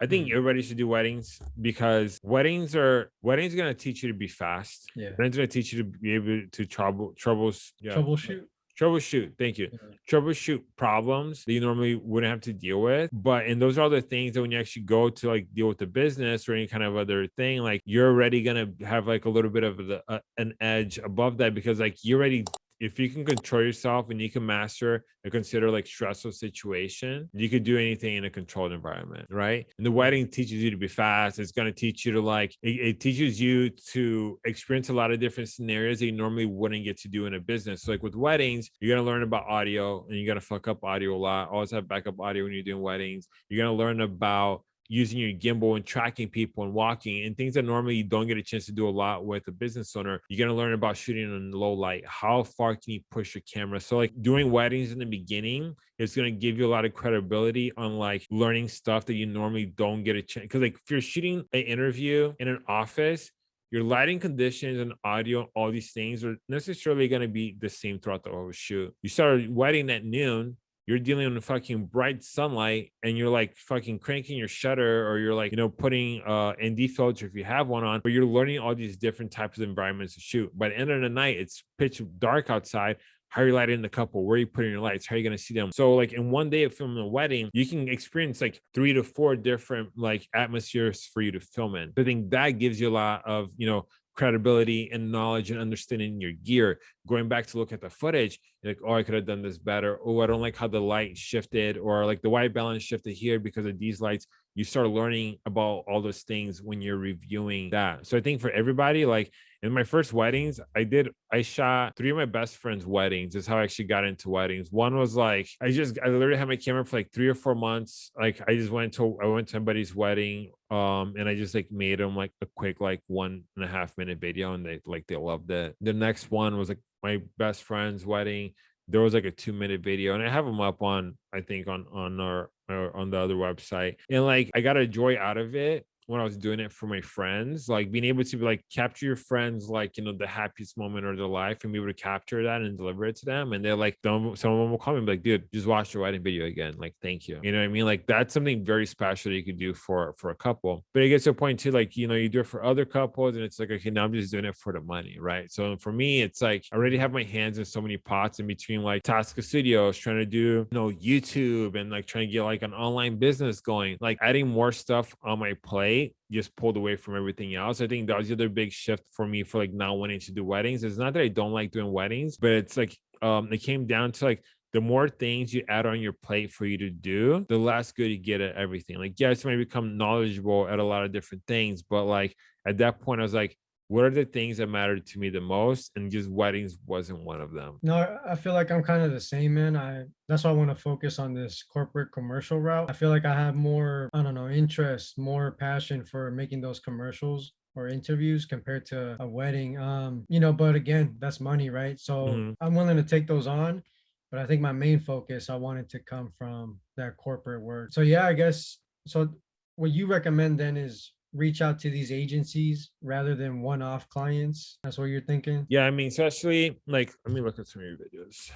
I think Mm. everybody should do weddings because weddings are weddings are gonna teach you to be fast. Yeah. Weddings gonna teach you to be able to trouble troubles yeah, Troubleshoot. troubleshoot. Thank you. Yeah. Troubleshoot problems that you normally wouldn't have to deal with. But and those are all the things that when you actually go to like deal with the business or any kind of other thing, like you're already gonna have like a little bit of the, uh, an edge above that because like you're already if you can control yourself and you can master and consider like stressful situation, you could do anything in a controlled environment, right? And the wedding teaches you to be fast. It's going to teach you to like, it, it teaches you to experience a lot of different scenarios that you normally wouldn't get to do in a business. So like with weddings, you're going to learn about audio and you're going to fuck up audio a lot. Always have backup audio when you're doing weddings. You're going to learn about using your gimbal and tracking people and walking and things that normally you don't get a chance to do a lot with a business owner. You're gonna learn about shooting in low light. How far can you push your camera? So like doing weddings in the beginning it's gonna give you a lot of credibility on like learning stuff that you normally don't get a chance. Because like if you're shooting an interview in an office, your lighting conditions and audio, all these things are necessarily going to be the same throughout the whole shoot. You start a wedding at noon, you're dealing with fucking bright sunlight and you're like fucking cranking your shutter or you're like, you know, putting uh ND filter if you have one on, but you're learning all these different types of environments to shoot. By the end of the night, it's pitch dark outside. How are you lighting the couple? Where are you putting your lights? How are you going to see them? So, like in one day of filming a wedding, you can experience like three to four different like atmospheres for you to film in. I think that gives you a lot of, you know, credibility and knowledge and understanding your gear. Going back to look at the footage, like, oh, I could have done this better. Oh, I don't like how the light shifted or like the white balance shifted here because of these lights. You start learning about all those things when you're reviewing that. So I think for everybody, like in my first weddings, I did, I shot three of my best friends' weddings. Is how I actually got into weddings. One was like, I just, I literally had my camera for like three or four months. Like I just went to, I went to somebody's wedding um and i just like made them like a quick like one and a half minute video and they like they loved it the next one was like my best friend's wedding there was like a two minute video and i have them up on i think on on our, on the other website and like i got a joy out of it when I was doing it for my friends, like being able to like capture your friends, like you know, the happiest moment of their life and be able to capture that and deliver it to them. And they're like, some some of them will call me and be like, dude, just watch the wedding video again. Like, thank you. You know what I mean? Like that's something very special that you could do for for a couple. But it gets to a point too, like, you know, you do it for other couples and it's like, okay, now I'm just doing it for the money, right? So for me, it's like I already have my hands in so many pots in between like Tasca Studios, trying to do you know YouTube and like trying to get like an online business going, like adding more stuff on my plate just pulled away from everything else. I think that was the other big shift for me for like not wanting to do weddings. It's not that I don't like doing weddings, but it's like um it came down to like the more things you add on your plate for you to do, the less good you get at everything. Like, yes, you might become knowledgeable at a lot of different things, but like at that point, I was like, what are the things that mattered to me the most? And just weddings wasn't one of them. No, I- feel like I'm kind of the same, man. I that's why I want to focus on this corporate commercial route. I feel like I have more, I don't know, interest, more passion for making those commercials or interviews compared to a wedding. Um, you know, but again, that's money, right? So Mhm. I'm willing to take those on, but I think my main focus I wanted to come from that corporate work. So yeah, I guess so what you recommend then is reach out to these agencies rather than one-off clients. That's what you're thinking? Yeah, I mean, especially like, let me look at some of your videos.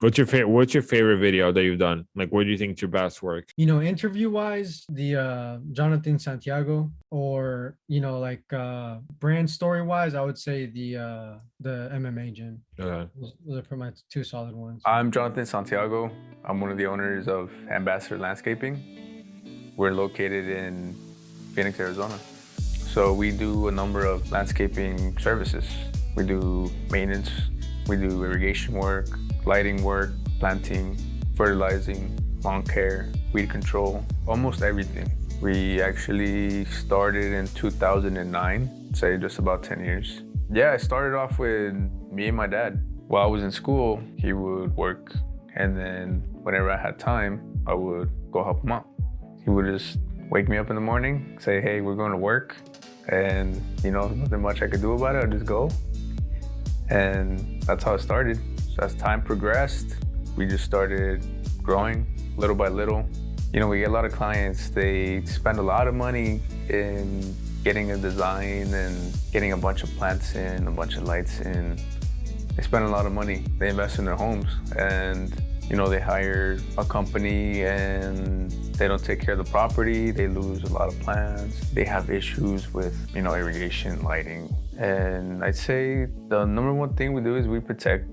What's your favorite? What's your favorite video that you've done? Like, what do you think is your best work? you know interview wise the uh jonathan santiago or you know like uh brand story wise i would say the uh the mma gym Okay. those, those are probably my two solid ones I'm Jonathan Santiago. I'm one of the owners of Ambassador Landscaping. We're located in Phoenix, Arizona. So we do a number of landscaping services. We do maintenance, we do irrigation work, lighting work, planting, fertilizing, lawn care, weed control, almost everything. We actually started in 2009, say just about 10 years. Yeah, I started off with me and my dad. While I was in school, he would work, and then whenever I had time, I would go help him out. He would just wake me up in the morning, say, hey, we're going to work, and you know, nothing much I could do about it, I'd just go. And that's how it started. So as time progressed, we just started growing little by little. You know, we get a lot of clients, they spend a lot of money in getting a design and getting a bunch of plants in, a bunch of lights in. They spend a lot of money. They invest in their homes and you know, they hire a company and they don't take care of the property. They lose a lot of plants. They have issues with, you know, irrigation, lighting. And I'd say the number one thing we do is we protect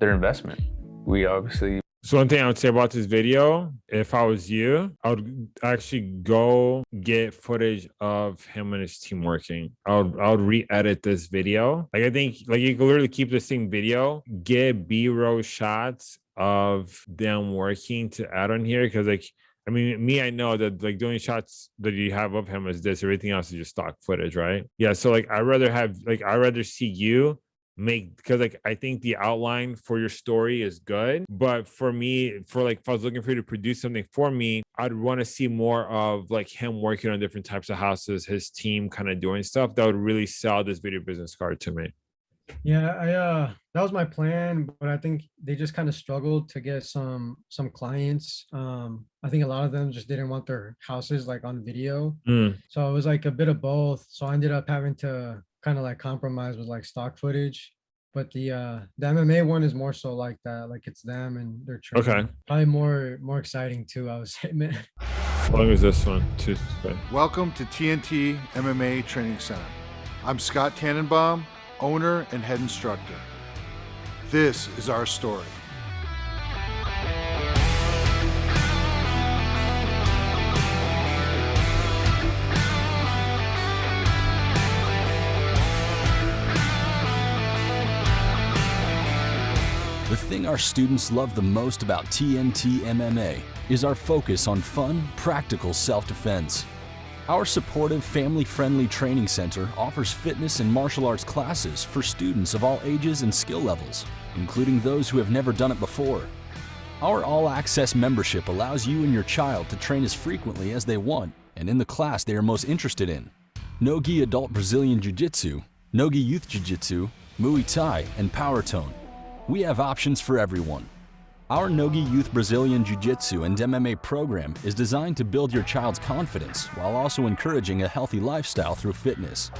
their investment. We obviously So one thing I would say about this video, if I was you, I would actually go get footage of him and his team working. I would I would re-edit this video. Like I think like you can literally keep the same video, get B-roll shots of them working to add on here. Cause like I mean, me, I know that like the only shots that you have of him is this. Everything else is just stock footage, right? Yeah. So like I'd rather have like I'd rather see you make because like I think the outline for your story is good, but for me, for like if I was looking for you to produce something for me, I'd want to see more of like him working on different types of houses, his team kind of doing stuff that would really sell this video business card to me. Yeah i uh that was my plan but i think they just kind of struggled to get some some clients um i think a lot of them just didn't want their houses like on video Mm, so it was like a bit of both so i ended up having to kind of like compromise with like stock footage but the uh the mma one is more so like that like it's them and their training. Okay. probably more more exciting too i would say man how long is this one? Two. okay. Welcome to TNT MMA Training Center. I'm Scott Tannenbaum, owner and head instructor. This is our story. The thing our students love the most about TNT MMA is our focus on fun, practical self-defense. Our supportive, family-friendly training center offers fitness and martial arts classes for students of all ages and skill levels, including those who have never done it before. Our all-access membership allows you and your child to train as frequently as they want and in the class they are most interested in. Nogi Adult Brazilian Jiu-Jitsu, Nogi Youth Jiu-Jitsu, Muay Thai, and Power Tone. We have options for everyone. Our Nogi Youth Brazilian Jiu Jitsu and MMA program is designed to build your child's confidence while also encouraging a healthy lifestyle through fitness.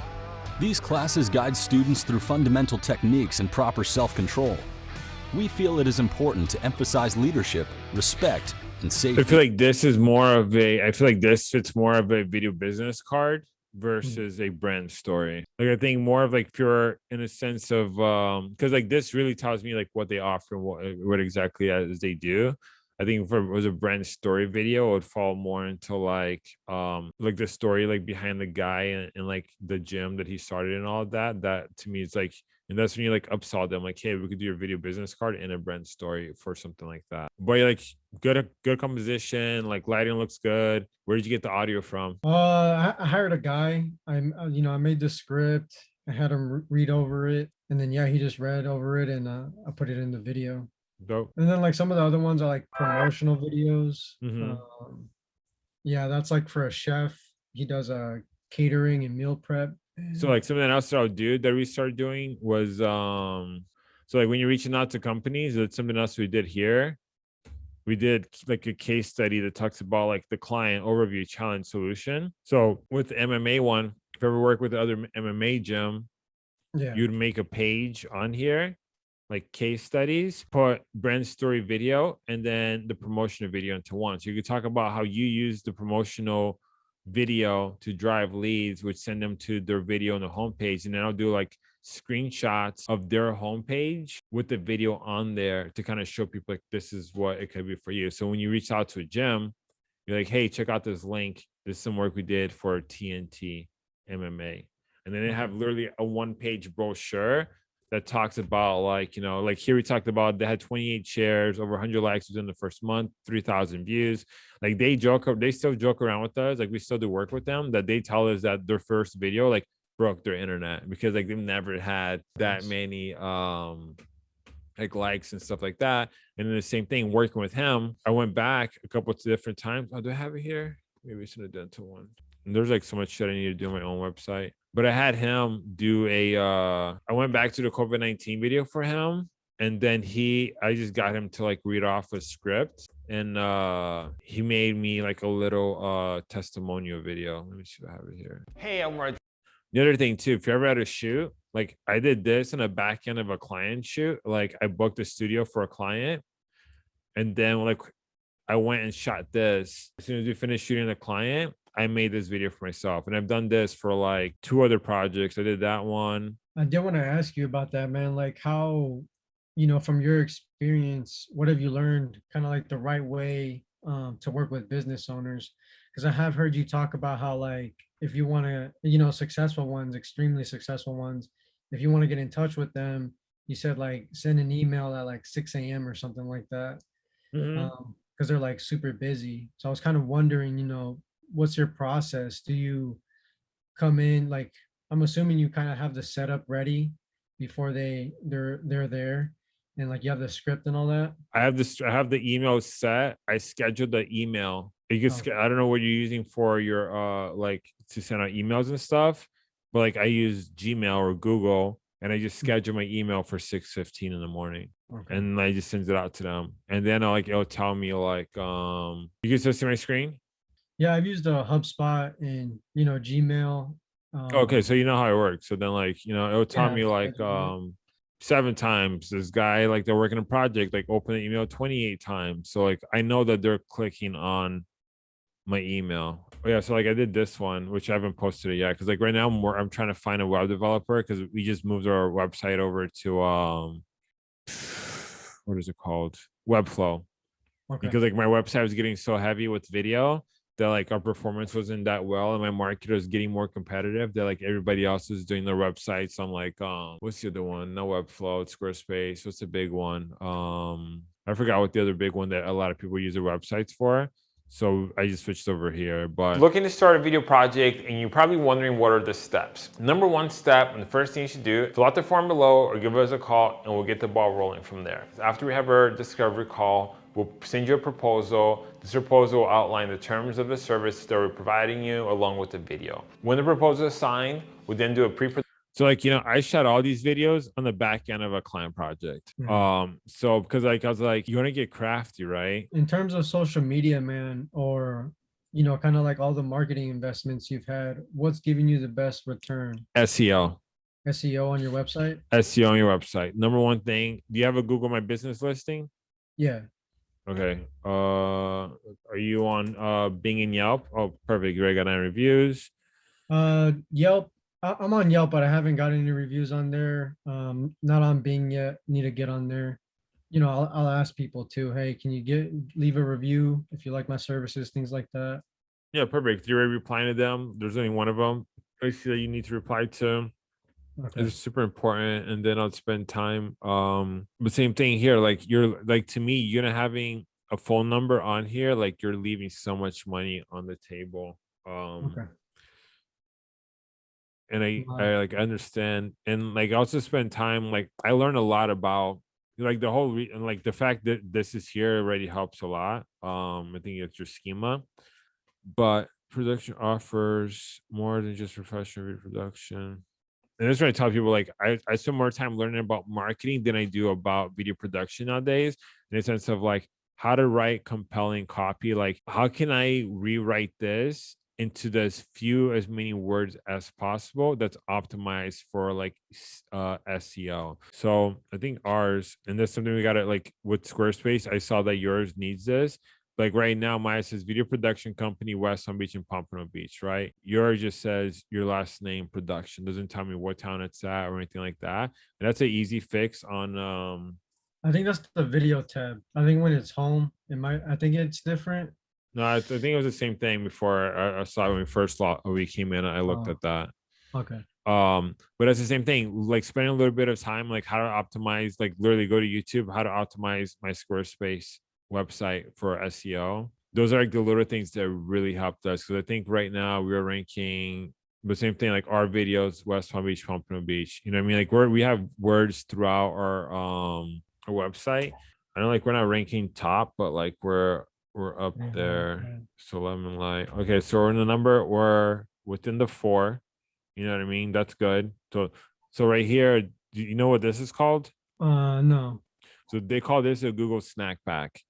These classes guide students through fundamental techniques and proper self control. We feel it is important to emphasize leadership, respect, and safety. I feel like this is more of a. I feel like this fits more of a video business card versus a brand story. Like I think more of like pure in a sense of um because like this really tells me like what they offer what what exactly as they do. I think if it was a brand story video, it would fall more into like um like the story like behind the guy and, and like the gym that he started and all that. That to me is like And that's when you like upsell them, like, hey, we could do your video business card and a brand story for something like that. But you're like good, good composition, like lighting looks good. Where did you get the audio from? Uh, I, hired a guy. I'm, uh, you know, I made the script. I had him read over it, and then yeah, he just read over it, and uh, I put it in the video. Dope. And then like some of the other ones are like promotional videos. Mhm. Um, yeah, that's like for a chef. He does uh catering and meal prep. So like something else that I'll do that we started doing was um so like when you're reaching out to companies, that's something else we did here. We did like a case study that talks about like the client overview challenge solution. So with the MMA one, if you ever work with the other MMA gym, yeah, you'd make a page on here like case studies put brand story video and then the promotional video into one so you could talk about how you use the promotional video to drive leads which send them to their video on the homepage and then i'll do like screenshots of their homepage with the video on there to kind of show people like this is what it could be for you. So when you reach out to a gym you're like hey check out this link. This is some work we did for tnt mma and then they mm-hmm. have literally a one page brochure that talks about like you know like here we talked about they had 28 shares over 100 likes within the first month 3000 views. Like they joke they still joke around with us like we still do work with them that they tell us that their first video like broke their internet because like they've never had that many um like likes and stuff like that. And then the same thing working with him i went back a couple of different times. Oh do i have it here? Maybe i should have done to one. And there's like so much shit i need to do on my own website but I had him do a uh I went back to the COVID-19 video for him and then he I just got him to like read off a script and uh he made me like a little uh testimonial video. Let me see if I have it here. Hey, I'm right. The other thing too, if you ever had a shoot, like I did this in the back end of a client shoot, like I booked a studio for a client and then like I went and shot this. As soon as we finished shooting the client, I made this video for myself. And I've done this for like two other projects. I did that one. I did want to ask you about that, man. Like how, you know, from your experience, what have you learned kind of like the right way um, to work with business owners? Because I have heard you talk about how like if you want to, you know, successful ones, extremely successful ones, if you want to get in touch with them, you said like send an email at like 6 a.m. or something like that. Mhm. um because they're like super busy so i was kind of wondering you know what's your process do you come in like i'm assuming you kind of have the setup ready before they they're they're there and like you have the script and all that I have this, I have the email set. I scheduled the email. You can, Oh. I don't know what you're using for your, uh, like to send out emails and stuff, but like I use Gmail or Google and I just Mm. schedule my email for 6:15 in the morning. okay and I just send it out to them. And then uh, like it'll tell me like um you can still see my screen. Yeah i've used a hubspot and you know gmail okay, um, so you know how it works. So then like you know it'll tell Yeah, me like um seven times this guy like they're working a project like open the email 28 times. So like I know that they're clicking on my email. Oh, yeah, so like I did this one, which I haven't posted it yet because like right now I'm I'm trying to find a web developer because we just moved our website over to um what is it called Webflow. okay. because like my website was getting so heavy with video that like our performance wasn't that well and my market was getting more competitive that like everybody else was doing their websites i'm like um what's the other one no webflow squarespace what's the big one um i forgot what the other big one that a lot of people use their websites for so i just switched over here but Looking to start a video project and you're probably wondering what are the steps. Number one step and the first thing you should do, fill out the form below or give us a call and we'll get the ball rolling from there. After we have our discovery call, we'll send you a proposal. This proposal will outline the terms of the service that we're providing you along with the video. When the proposal is signed, we'll then do a pre So like, you know, I shot all these videos on the back end of a client project. Mhm. Um, so because like I was like, you want to get crafty, right? in terms of social media man or you know kind of like all the marketing investments you've had what's giving you the best return SEO. seo on your website SEO on your website. Number one thing, do you have a Google My Business listing? yeah Okay. Uh are you on uh Bing and Yelp? Oh, perfect. You already got nine reviews. Uh, Yelp. I, I'm on Yelp, but I haven't got any reviews on there. Um, not on Bing yet. Need to get on there. You know, I'll, I'll ask people too. Hey, can you get leave a review if you like my services, things like that. Yeah, perfect. You're already replying to them. There's only one of them. I see that you need to reply to. Okay. it's super important and then i'll spend time um but same thing here like you're like to me you're not having a phone number on here like you're leaving so much money on the table um Okay. and I, Wow. I like understand and like I also spend time like I learn a lot about like the whole and like the fact that this is here already helps a lot. Um, I think it's your schema, but production offers more than just professional reproduction. And that's why I tell people like I, I spend more time learning about marketing than I do about video production nowadays, in the sense of like how to write compelling copy. Like, how can I rewrite this into as few as many words as possible that's optimized for like uh SEO. So I think ours, and that's something we gotta like with Squarespace. I saw that yours needs this. Like right now, mine says video production company, West Palm Beach and Pompano Beach, right? Yours just says your last name production, doesn't tell me what town it's at or anything like that. And that's an easy fix on um I think that's the video tab. I think when it's home, it might, I think it's different. no, I, think it was the same thing before I, saw it when we first saw we came in. I looked Oh. at that. Okay. um but it's the same thing like spending a little bit of time like how to optimize like literally go to youtube how to optimize my squarespace website for seo those are like the little things that really helped us because i think right now we're ranking the same thing like our videos west palm beach pompano beach you know what i mean like we're we have words throughout our um our website i know like we're not ranking top but like we're we're up there so lemon light okay so we're in the number we're within the four you know what I mean? That's good. So so right here, do you know what this is called? Uh, no. So they call this a Google snack pack.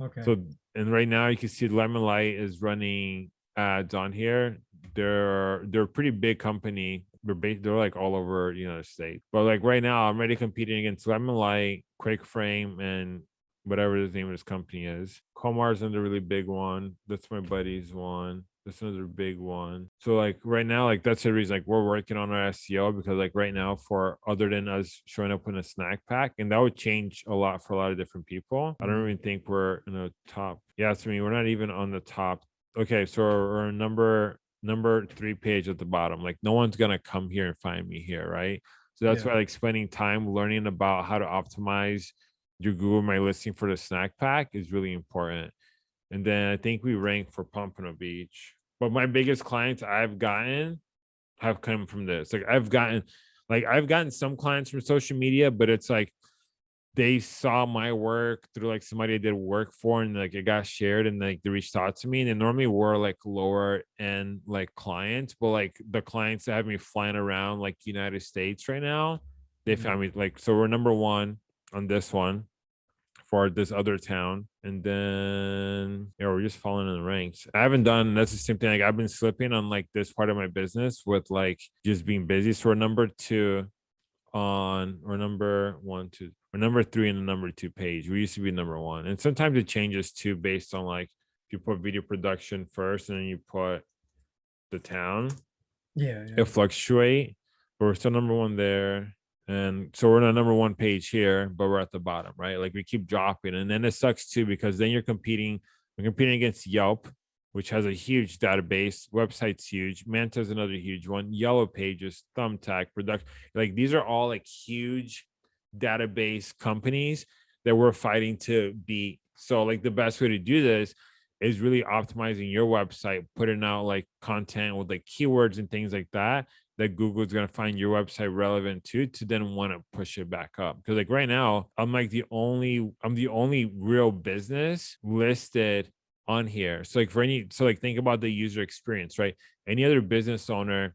Okay. So and right now you can see Lemon Light is running ads on here. They're they're a pretty big company. They're they're like all over the United States. But like right now, I'm already competing against Lemon Light, Quick Frame, and whatever the name of this company is. Comar's another really big one. That's my buddy's one. That's another big one. So like right now, like that's the reason like we're working on our SEO because like right now for other than us showing up in a snack pack, and that would change a lot for a lot of different people. I don't mm-hmm. even think we're in the top. Yeah, so I mean we're not even on the top. Okay, so we're number number three page at the bottom. Like no one's gonna come here and find me here, right? So that's Yeah. why like spending time learning about how to optimize your Google My Listing for the snack pack is really important. And then I think we rank for Pompano Beach. But my biggest clients I've gotten have come from this. Like I've gotten like I've gotten some clients from social media, but it's like they saw my work through like somebody I did work for and like it got shared and like they reached out to me. And they normally were like lower end like clients, but like the clients that have me flying around like United States right now, they found mm-hmm. me like so we're number one on this one for this other town. And then yeah, we're just falling in the ranks. I haven't done that's the same thing. Like I've been slipping on like this part of my business with like just being busy. So we're number two on or number one, two, or number three in the number two page. We used to be number one. And sometimes it changes too based on like if you put video production first and then you put the town Yeah. yeah. it fluctuate but we're still number one there and so we're on the number one page here but we're at the bottom right? Like we keep dropping and then it sucks too because then you're competing we're competing against yelp which has a huge database website's huge manta's another huge one yellow pages thumbtack production like these are all like huge database companies that we're fighting to beat. So like the best way to do this is really optimizing your website, putting out like content with like keywords and things like that that Google's gonna find your website relevant to to then want to push it back up. Because like right now, I'm like the only I'm the only real business listed on here. So like for any so like think about the user experience, right? Any other business owner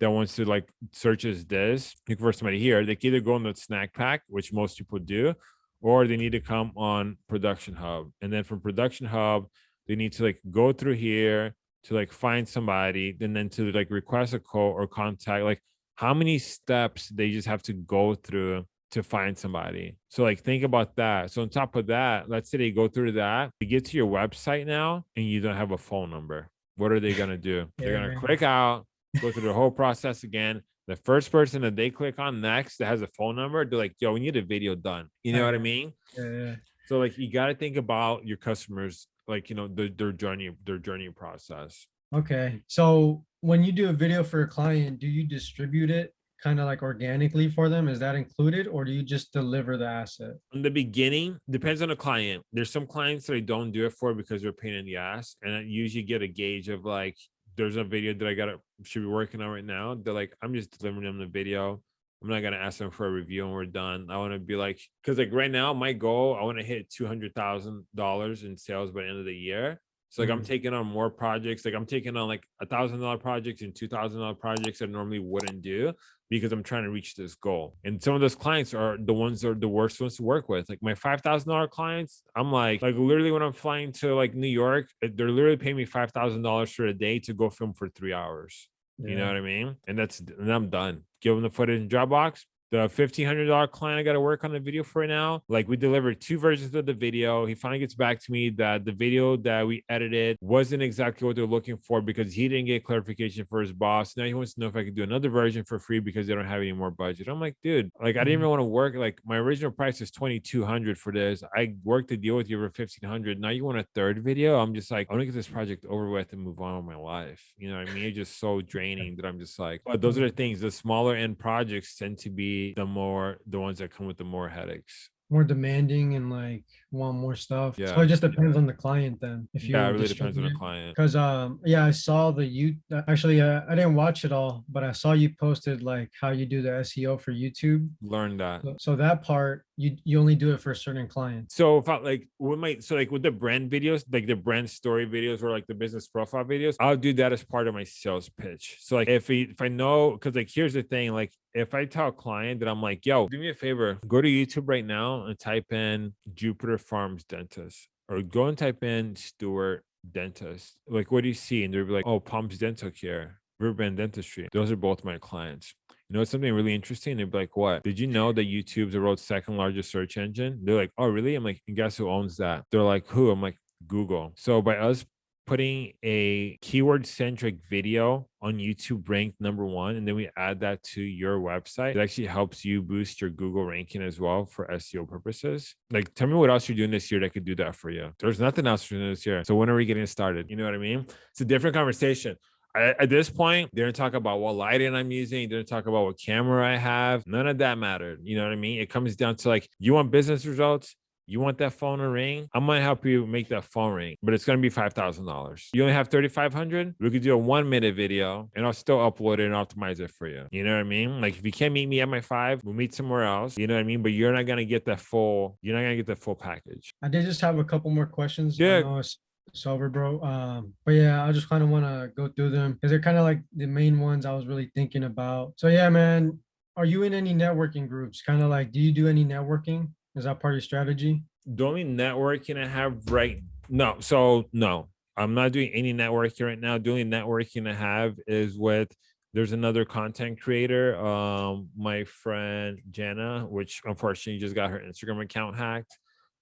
that wants to like searches this, look for somebody here, they can either go on the snack pack, which most people do, or they need to come on production hub. And then from production hub, they need to like go through here to like find somebody and then to like request a call or contact like how many steps they just have to go through to find somebody? So like think about that. So on top of that let's say they go through that they get to your website now and you don't have a phone number. What are they gonna do? They're gonna click out go through the whole process again. The first person that they click on next that has a phone number they're like yo we need a video done. You know what i mean? Yeah. yeah. so like you got to think about your customers, like you know their their journey, their journey process. Okay. So when you do a video for a client, do you distribute it kind of like organically for them? Is that included or do you just deliver the asset? in the beginning depends on the client there's some clients that i don't do it for because they're a pain in the ass and i usually get a gauge of like there's a video that i gotta should be working on right now they're like i'm just delivering them the video i'm not gonna ask them for a review and we're done i want to be like because like right now my goal i want to hit two hundred thousand dollars in sales by the end of the year so like i'm Mhm. taking on more projects like i'm taking on like a thousand dollar projects and two thousand dollar projects that I normally wouldn't do because I'm trying to reach this goal. And some of those clients are the ones that are the worst ones to work with. Like my five thousand dollar clients, I'm like, like literally when I'm flying to like New York, eh, they're literally paying me five thousand dollars for a day to go film for three hours. You know what I mean? And that's and I'm done. Give them the footage in Dropbox. The fifteen hundred dollar client I got to work on the video for now. Like we delivered two versions of the video. He finally gets back to me that the video that we edited wasn't exactly what they're looking for because he didn't get clarification for his boss. Now he wants to know if I could do another version for free because they don't have any more budget. I'm like, dude, like I didn't mm-hmm. even want to work. Like my original price is twenty two hundred for this. I worked the deal with you for fifteen hundred. Now you want a third video? I'm just like, I want to get this project over with and move on with my life. You know what I mean? It's just so draining that I'm just like, but those mm-hmm. are the things. The smaller end projects tend to be the more the ones that come with the more headaches. More demanding and like want more stuff. Yeah. So it just depends on the client then. If you Yeah, it really depends on the client. Cause um yeah, I saw the you uh, actually uh, I didn't watch it all, but I saw you posted like how you do the SEO for YouTube. Learn that. So- So that part you you only do it for certain clients. So if I like what might so like with the brand videos, like the brand story videos or like the business profile videos, I'll do that as part of my sales pitch. So like if we, if I know because like here's the thing, like if I tell a client that I'm like, yo, do me a favor, go to YouTube right now and type in Jupiter Farms Dentist or go and type in Stewart Dentist. Like what do you see? And they'll be like, oh, Palms Dental Care, Riverbend Dentistry. Those are both my clients. You know, it's something really interesting. They'd be like, what? Did you know that YouTube's the world's second largest search engine? They're like, oh, really? I'm like, and guess who owns that? They're like, who? I'm like, Google. So by us putting a keyword centric video on YouTube ranked number one, and then we add that to your website, it actually helps you boost your Google ranking as well for SEO purposes. Like, tell me what else you're doing this year that could do that for you. There's nothing else you're this year. So when are we getting started? You know what I mean? It's a different conversation. I, at this point, they didn't talk about what lighting I'm using. They didn't talk about what camera I have. None of that mattered. You know what I mean? It comes down to like, you want business results? You want that phone to ring? I'm gonna help you make that phone ring, but it's gonna be five thousand dollars. You only have thirty five hundred. We could do a one minute video, and I'll still upload it and optimize it for you. You know what I mean? Like if you can't meet me at my five, we'll meet somewhere else. You know what I mean? But you're not gonna get that full. You're not gonna get the full package. I did just have a couple more questions. Yeah. know it's it's over, bro. Um, but yeah, I just kind of want to go through them because they're kind of like the main ones I was really thinking about. So yeah, man, are you in any networking groups? Kind of like, do you do any networking? Is that part of your strategy? only networking I have right no, so no, I'm not doing any networking right now. Only networking I have is with there's another content creator, um, my friend Jana, which unfortunately just got her Instagram account hacked.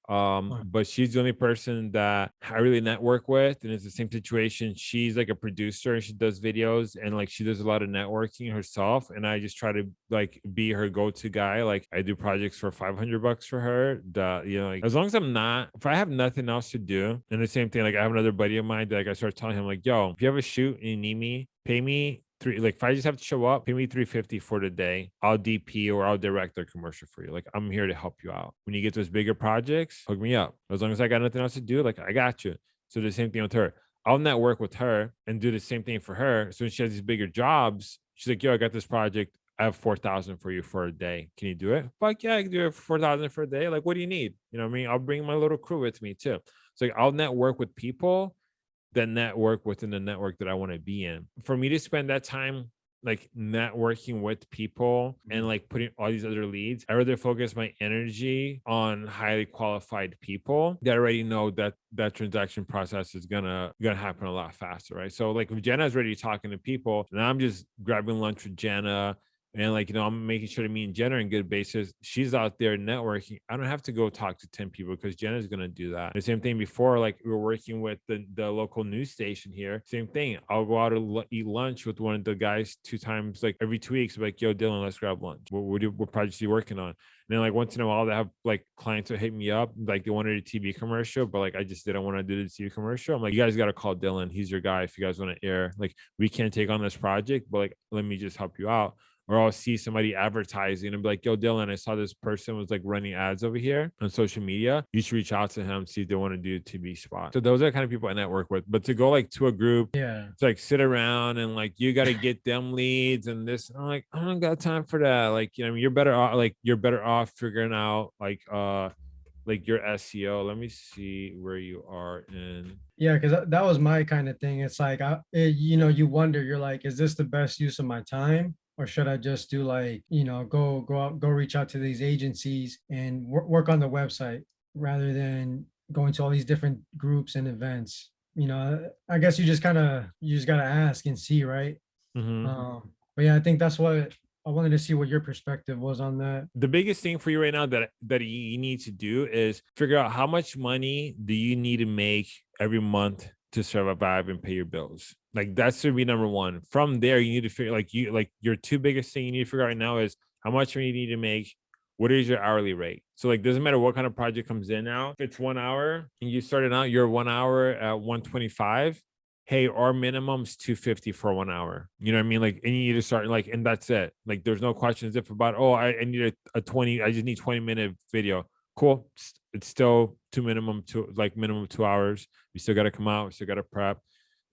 Um, but she's the only person that I really network with, and it's the same situation. She's like a producer and she does videos and like she does a lot of networking herself. And I just try to like be her go-to guy. Like I do projects for 500 bucks for her. That you know, like as long as I'm not, if I have nothing else to do, and the same thing, like I have another buddy of mine that like I start telling him, like, yo, if you have a shoot and you need me, pay me three like if I just have to show up, pay me 350 for the day. I'll DP or I'll direct their commercial for you. Like I'm here to help you out. When you get those bigger projects, hook me up. As long as I got nothing else to do, like I got you. So the same thing with her. I'll network with her and do the same thing for her. So when she has these bigger jobs, she's like, yo, I got this project. I have 4,000 for you for a day. Can you do it? Fuck yeah, I can do it for 4,000 for a day. Like, what do you need? You know what I mean? I'll bring my little crew with me too. So like, I'll network with people that network within the network that I want to be in. For me to spend that time like networking with people and mm-hmm. like putting all these other leads, I rather focus my energy on highly qualified people that already know that that transaction process is gonna gonna happen a lot faster, right? So like if Jenna's already talking to people, and I'm just grabbing lunch with Jenna and like you know i'm making sure to me and jenna are in good basis she's out there networking i don't have to go talk to 10 people because jenna's going to do that. The same thing before like we were working with the, the local news station here same thing i'll go out and eat lunch with one of the guys two times like every two weeks like yo dylan let's grab lunch what, what, do, what projects are you working on? And then like once in a while they have like clients that hit me up like they wanted a tv commercial but like i just didn't want to do the tv commercial i'm like you guys got to call dylan he's your guy if you guys want to air like we can't take on this project but like let me just help you out or I'll see somebody advertising and be like, yo, Dylan, I saw this person was like running ads over here on social media. You should reach out to him, see if they want to do a TV spot. So those are the kind of people I network with. But to go like to a group, Yeah. to like sit around and like you got to get them leads and this. I'm like, I don't got time for that. Like, you know, you're better off like you're better off figuring out like uh like your SEO. Let me see where you are in Yeah, because that, that was my kind of thing. It's like, I, it, you know, you wonder, you're like, is this the best use of my time? Or should I just do like, you know, go, go out, go reach out to these agencies and work, work on the website rather than going to all these different groups and events? You know, I guess you just kind of, you just got to ask and see, right? Mhm. Um, but yeah, I think that's what I wanted to see what your perspective was on that. the biggest thing for you right now that that you need to do is figure out how much money do you need to make every month to survive and pay your bills like that should be number one from there you need to figure like you like your two biggest thing you need to figure out right now is how much money you need to make what is your hourly rate so like doesn't matter what kind of project comes in now if it's one hour and you started out you're one hour at 125 hey, our minimum's 250 for one hour. You know what I mean? Like, and you need to start like, and that's it. Like, there's no questions if about, oh, I, I need a, a 20, I just need 20 minute video. Cool. It's, still two minimum two, like minimum two hours. You still got to come out. We still got to prep.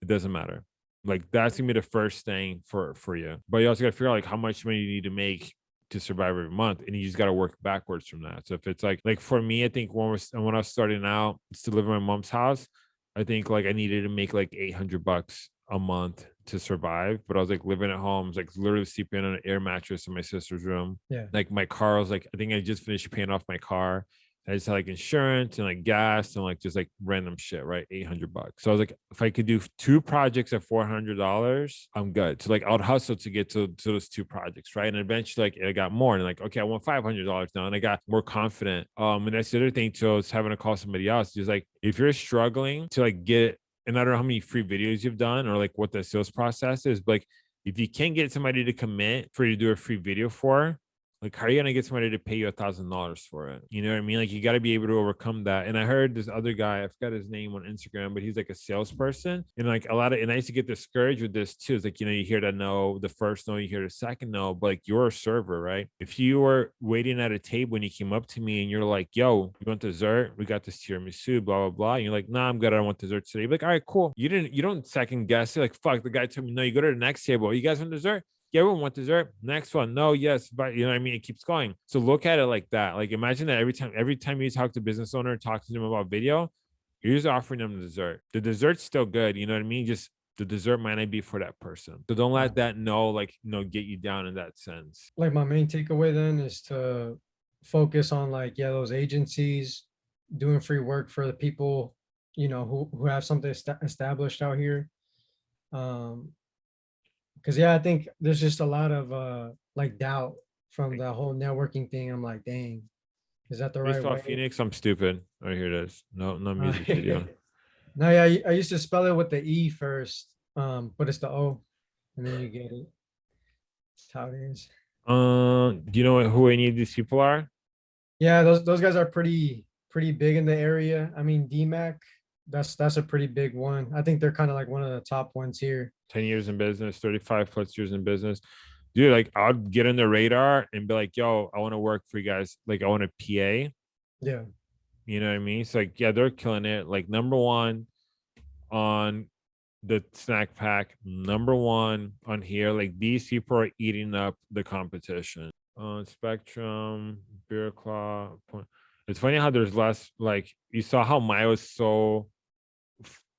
It doesn't matter. Like that's gonna be the first thing for for you. But you also got to figure out like how much money you need to make to survive every month, and you just got to work backwards from that. So if it's like like for me, I think when was when I was starting out, to live in my mom's house, I think like I needed to make like 800 bucks a month to survive, but I was like living at home, was, like literally sleeping on an air mattress in my sister's room. Yeah. Like my car was like, I think I just finished paying off my car. I just had like insurance and like gas and like just like random shit, right? 800 bucks. So I was like, if I could do two projects at $400, I'm good. So like I would hustle to get to, to those two projects, right? And eventually like I got more and like, okay, I want $500 now. And I got more confident. Um, and that's the other thing too, is having to call somebody else. Just like, if you're struggling to like get, and I don't know how many free videos you've done or like what the sales process is, but like if you can't get somebody to commit for you to do a free video for, like how are you gonna get somebody to pay you a thousand dollars for it? You know what i mean? Like you got to be able to overcome that. And i heard this other guy i forgot his name on instagram but he's like a salesperson. And like a lot of and i used to get discouraged with this too. It's like you know you hear that no the first no you hear the second no but like you're a server right? If you were waiting at a table when you came up to me and you're like yo you want dessert? We got this tiramisu blah blah blah. And you're like nah i'm good. I don't want dessert today. You're like all right cool. You didn't you don't second guess it. Like fuck the guy told me no. You go to the next table you guys want dessert everyone want dessert. Next one, no, yes, but you know what I mean. It keeps going. So look at it like that. Like imagine that every time, every time you talk to business owner, talk to them about video, you're just offering them the dessert. The dessert's still good. You know what I mean? Just the dessert might not be for that person. So don't let that no, like you know, get you down in that sense. Like my main takeaway then is to focus on like, yeah, those agencies doing free work for the people, you know, who, who have something esta- established out here. Um, cause yeah, I think there's just a lot of, uh, like doubt from the whole networking thing. I'm like, dang, is that the right Based off way? Phoenix, I'm stupid. Oh, here it is. No, no music video. No, yeah, I- I used to spell it with the E first, um, but it's the O, and then you get it. That's how it is. Uh, do you know who any of these people are? Yeah, those those guys are pretty pretty big in the area. I mean, DMAC, that's that's a pretty big one. I think they're kind of like one of the top ones here. 10 years in business, 35 plus years in business. Dude, like I'd get in the radar and be like, yo, I want to work for you guys. Like I want a PA. Yeah, You know what I mean? It's like, yeah, they're killing it. Like number one on the snack pack, number one on here. Like these people are eating up the competition. On Spectrum, Beer Claw. Point. It's funny how there's less. Like you saw how Maya was so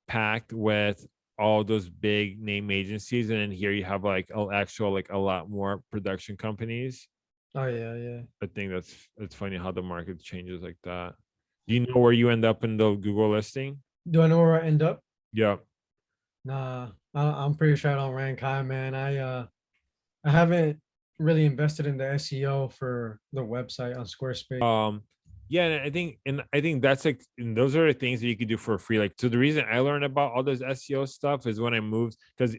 packed with all those big name agencies, and then here you have like a actual like a lot more production companies. oh yeah, yeah. I think that's it's funny how the market changes like that. Do you know where you end up in the Google listing? Do I know where I end up? Yeah. Nah, I, I'm pretty sure I don't rank high, man. I uh, I haven't really invested in the SEO for the website on Squarespace. Um yeah, and I think and I think that's like those are the things that you could do for free. Like so the reason I learned about all this SEO stuff is when I moved because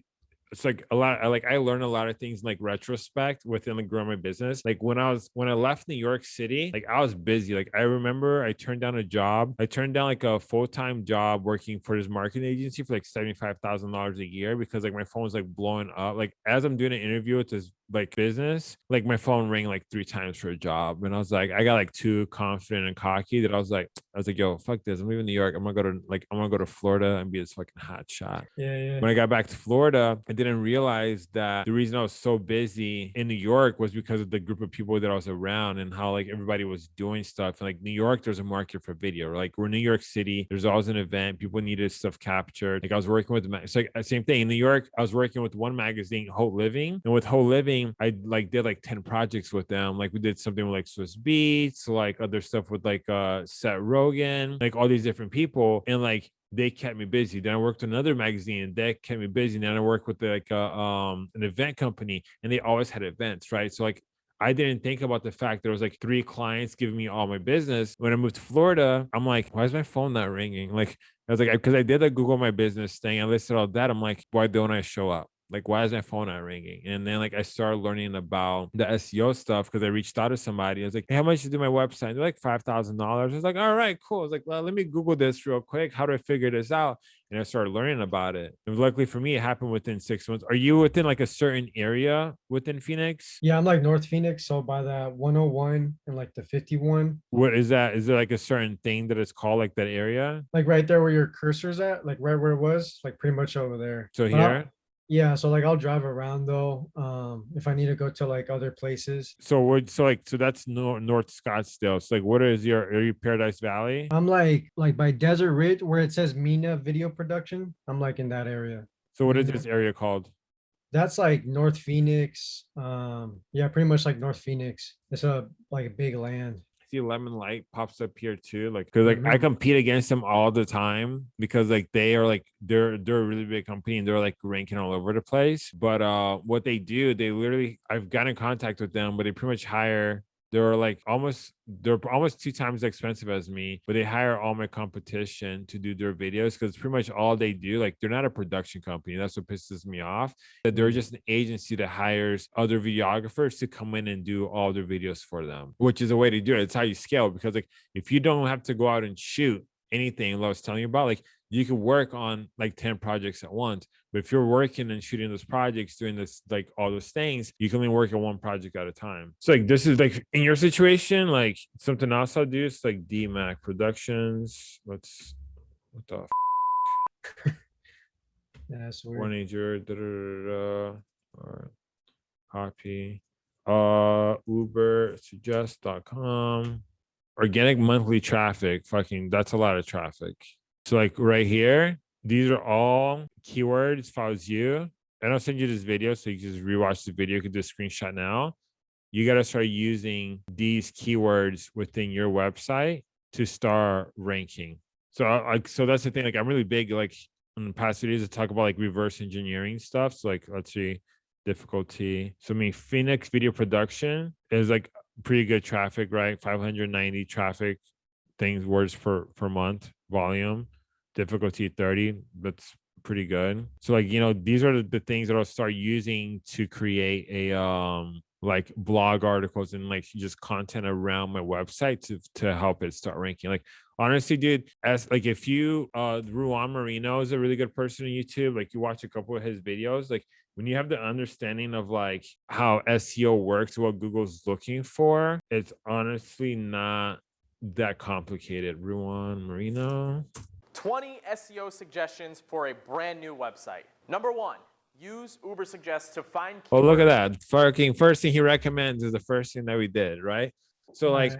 it's like a lot I like I learned a lot of things in, like retrospect within like growing my business. Like when I was when I left New York City, like I was busy. Like I remember I turned down a job. I turned down like a full-time job working for this marketing agency for like $75,000 a year because like my phone was like blowing up. Like as I'm doing an interview with this like business, like my phone rang like three times for a job. And I was like, I got like too confident and cocky that I was like, I was like, yo, fuck this. I'm leaving New York. I'm gonna go to like I'm gonna go to Florida and be this fucking hot shot. Yeah, yeah. When I got back to Florida, I didn't realize that the reason I was so busy in New York was because of the group of people that I was around and how like everybody was doing stuff. And like New York, there's a market for video. Like we're in New York City, there's always an event. People needed stuff captured. Like I was working with it's like uh, same thing in New York. I was working with one magazine, Whole Living, and with Whole Living, I like did like 10 projects with them. Like we did something with like Swizz Beatz, like other stuff with like uh Seth Rogen, like all these different people. And like they kept me busy. Then I worked another magazine that kept me busy. Then I worked with like a, um an event company and they always had events, right? So like I didn't think about the fact there was like three clients giving me all my business. When I moved to Florida, I'm like, why is my phone not ringing? Like I was like, because I did a Google My Business thing. I listed all that. I'm like, why don't I show up? Like why is my phone not ringing? And then like i started learning about the seo stuff because i reached out to somebody. I was like hey, how much to do my website? They're like five thousand dollars. I was like all right cool. I was like well let me google this real quick. How do i figure this out? And i started learning about it. And luckily for me it happened within six months. Are you within like a certain area within phoenix? Yeah, I'm like North Phoenix, so by that 101 and like the 51, what is that? Is there like a certain thing that it's called like that area? Like right there where your cursor's at, like right where it was, like pretty much over there. so But here Yeah, so like I'll drive around though, um, if I need to go to like other places. so we're so like so that's north north scottsdale so like what is your are you paradise valley I'm like like by Desert Ridge where it says Mina Video Production. I'm like in that area. so what is this area called That's like North Phoenix. Um, yeah, pretty much like North Phoenix. It's a like a big land. See lemon light pops up here too like because like i Mhm. compete against them all the time because like they are like they're they're a really big company and they're like ranking all over the place but uh what they do they literally i've got in contact with them but they pretty much hire they're like almost they're almost two times as expensive as me but they hire all my competition to do their videos because pretty much all they do like they're not a production company that's what pisses me off that they're mm-hmm. just an agency that hires other videographers to come in and do all their videos for them which is a way to do it it's how you scale because like if you don't have to go out and shoot anything like I was telling you about like you could work on like 10 projects at once but if you're working and shooting those projects doing this like all those things you can only work on one project at a time. So like this is like in your situation like something else i'll do is like dmac productions. Let's what the f- that's weird. one ager da, da, da, da, or copy. Uh ubersuggest.com organic monthly traffic fucking that's a lot of traffic. So like right here these are all keywords was you. And i'll send you this video so you can just rewatch the video. You can do a screenshot now. You got to start using these keywords within your website to start ranking. So like so that's the thing like i'm really big like in the past videos to talk about like reverse engineering stuff. So like let's see difficulty. So i mean phoenix video production is like pretty good traffic right? 590 traffic things words per per month volume difficulty 30 that's pretty good. So like you know these are the, things that i'll start using to create a um like blog articles and like just content around my website to to help it start ranking. Like honestly dude as like if you uh ruan marinho is a really good person on youtube like you watch a couple of his videos like when you have the understanding of like how seo works what google's looking for it's honestly not that complicated. Ruan marinho 20 SEO suggestions for a brand new website. Number one, use Ubersuggest to find Oh, look at that. Fucking first thing he recommends is the first thing that we did, right? So like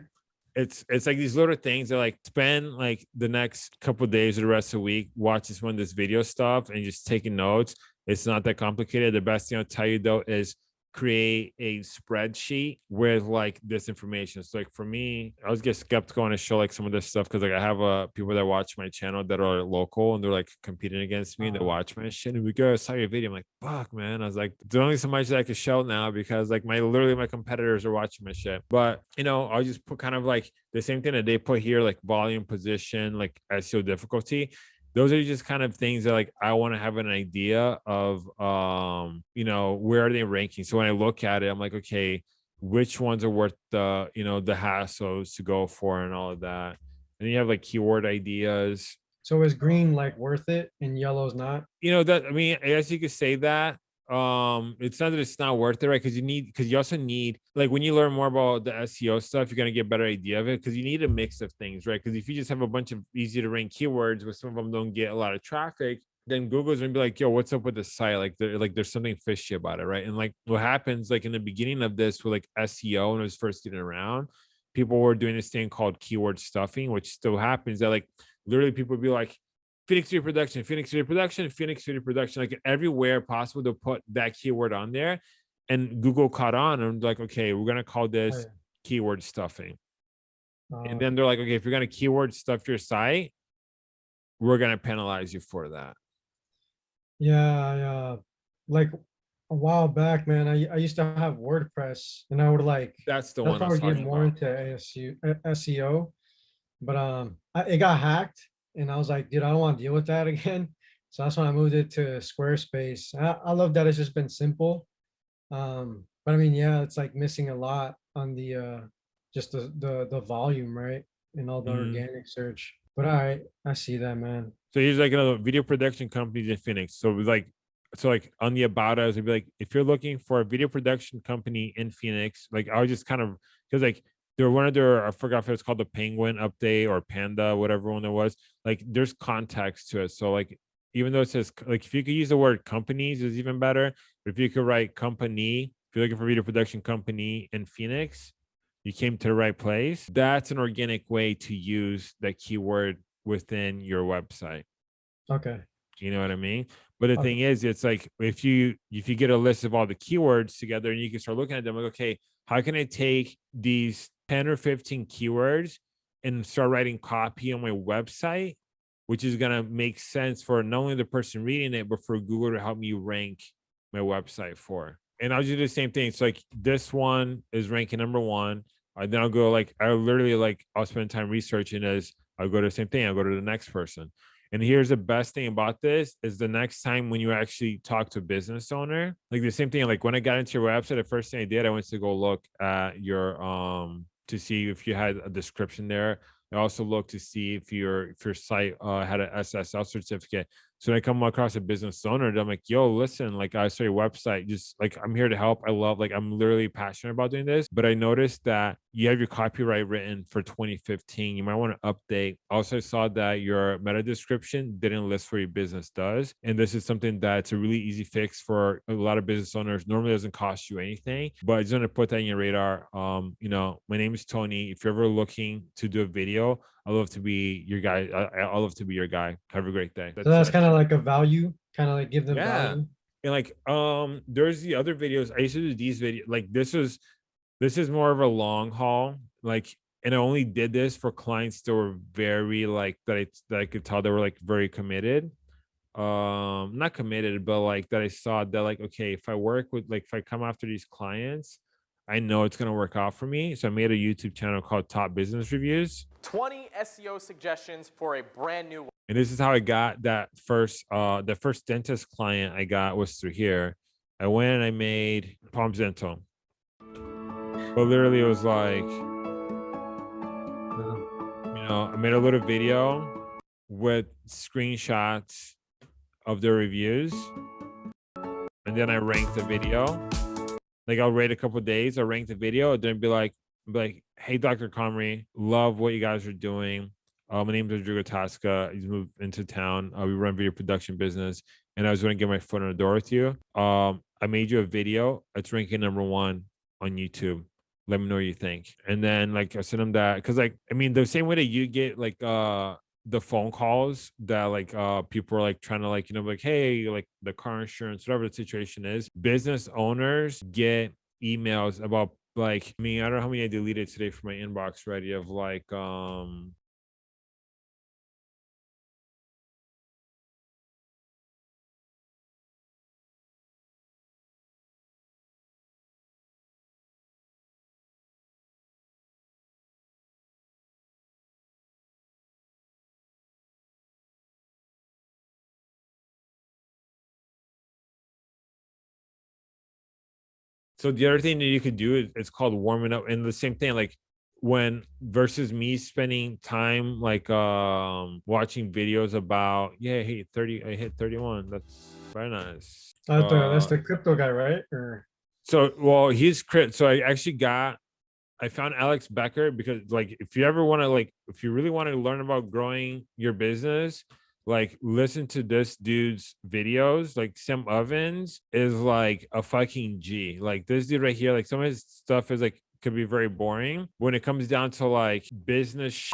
it's it's like these little things that like spend like the next couple of days or the rest of the week, watch this one, this video stuff and just taking notes. It's not that complicated. The best thing I'll tell you though is create a spreadsheet with like this information. So like for me, I was get skeptical when I show like some of this stuff because like I have uh people that watch my channel that are local and they're like competing against me and they watch my shit and we go, I saw your video. I'm like, fuck man. I was like, there's only so much that I can show now because like my literally my competitors are watching my shit. But you know, I'll just put kind of like the same thing that they put here, like volume position, like SEO difficulty. Those are just kind of things that like I want to have an idea of um, you know, where are they ranking? So when I look at it, I'm like, okay, which ones are worth the, you know, the hassles to go for and all of that. And you have like keyword ideas. So is green like worth it and yellow's not? You know, that I mean, I guess you could say that. Um, it's not that it's not worth it, right? Because you need because you also need like when you learn more about the SEO stuff, you're gonna get a better idea of it because you need a mix of things, right? Because if you just have a bunch of easy to rank keywords, but some of them don't get a lot of traffic, then Google's gonna be like, yo, what's up with the site? Like, there, like there's something fishy about it, right? And like what happens, like in the beginning of this with like SEO when it was first getting around, people were doing this thing called keyword stuffing, which still happens. That like literally people would be like, Phoenix Video Production, Phoenix Video Production, Phoenix Video Production, like everywhere possible to put that keyword on there. And Google caught on and like, okay, we're gonna call this yeah. keyword stuffing. And then they're like, okay, if you're gonna keyword stuff your site, we're gonna penalize you for that. Yeah, uh, like a while back, man, I, I used to have WordPress and I would like, That's the that's one I why was talking getting more about. into ASU, SEO. But, um, I, it got hacked and I was like, dude, I don't want to deal with that again. So that's when I moved it to Squarespace. I, I love that it's just been simple. Um, but I mean, yeah, it's like missing a lot on the, uh, just the, the, the volume, right? And all the Mhm. organic search. But I, I see that, man. So here's like another video production companies in Phoenix. So like, so like on the about us, it'd be like, if you're looking for a video production company in Phoenix, like I was just kind of because like there one of their I forgot if it was called the Penguin Update or Panda, whatever one it was. Like there's context to it. So like even though it says like if you could use the word companies is even better. But if you could write company, if you're looking for video production company in Phoenix, you came to the right place. That's an organic way to use that keyword within your website. Okay. You know what I mean? But the Okay. thing is, it's like if you if you get a list of all the keywords together and you can start looking at them, like, okay, how can I take these 10 or 15 keywords and start writing copy on my website, which is gonna make sense for not only the person reading it, but for Google to help me rank my website for. And I'll do the same thing. So like this one is ranking number one. Uh, then I'll go like I literally like I'll spend time researching as I'll go to the same thing. I'll go to the next person. And here's the best thing about this is the next time when you actually talk to a business owner, like the same thing, like when I got into your website, the first thing I did, I went to go look at your um to see if you had a description there. I also look to see if your if your site uh, had an SSL certificate. So when I come across a business owner, I'm like, yo, listen, like I saw your website, just like I'm here to help. I love, like I'm literally passionate about doing this. But I noticed that you have your copyright written for 2015. You might want to update. Also, I saw that your meta description didn't list what your business does. And this is something that's a really easy fix for a lot of business owners. Normally doesn't cost you anything, but I just want to put that in your radar. Um, you know, my name is Tony. If you're ever looking to do a video, I love to be your guy. I, I love to be your guy. Have a great day. So that's kind of like a value, kind of like give them Yeah. value. and like um there's the other videos i used to do these videos like this is this is more of a long haul like and i only did this for clients that were very like that i that i could tell they were like very committed um not committed but like that i saw that like okay if i work with like if i come after these clients i know it's going to work out for me so i made a youtube channel called top business reviews 20 SEO suggestions for a brand new and this is how I got that first uh the first dentist client I got was through here. I went and I made Palms Dental. But literally it was like, you know, I made a little video with screenshots of the reviews. And then I ranked the video. Like I'll wait a couple days, I'll rank the video, and then be like, be like, hey Dr. Comrie, love what you guys are doing. Uh, my name is Rodrigo Tasca. He's moved into town. Uh, we run video production business, and I was going to get my foot in the door with you. Um, I made you a video. It's ranking number one on YouTube. Let me know what you think. And then like I sent him that because like I mean the same way that you get like uh the phone calls that like uh people are like trying to like you know like hey like the car insurance whatever the situation is business owners get emails about like I mean I don't know how many I deleted today from my inbox already of like um So the other thing that you could do is it's called warming up, and the same thing like when versus me spending time like um watching videos about yeah hey 30 i hit 31 that's very nice That's the, that's Uh, the crypto guy, right? Or so well he's crit so i actually got i found alex becker because like if you ever want to like if you really want to learn about growing your business like listen to this dude's videos like sam ovens is like a fucking g. Like this dude right here like some of his stuff is like could be very boring. When it comes down to like business sh-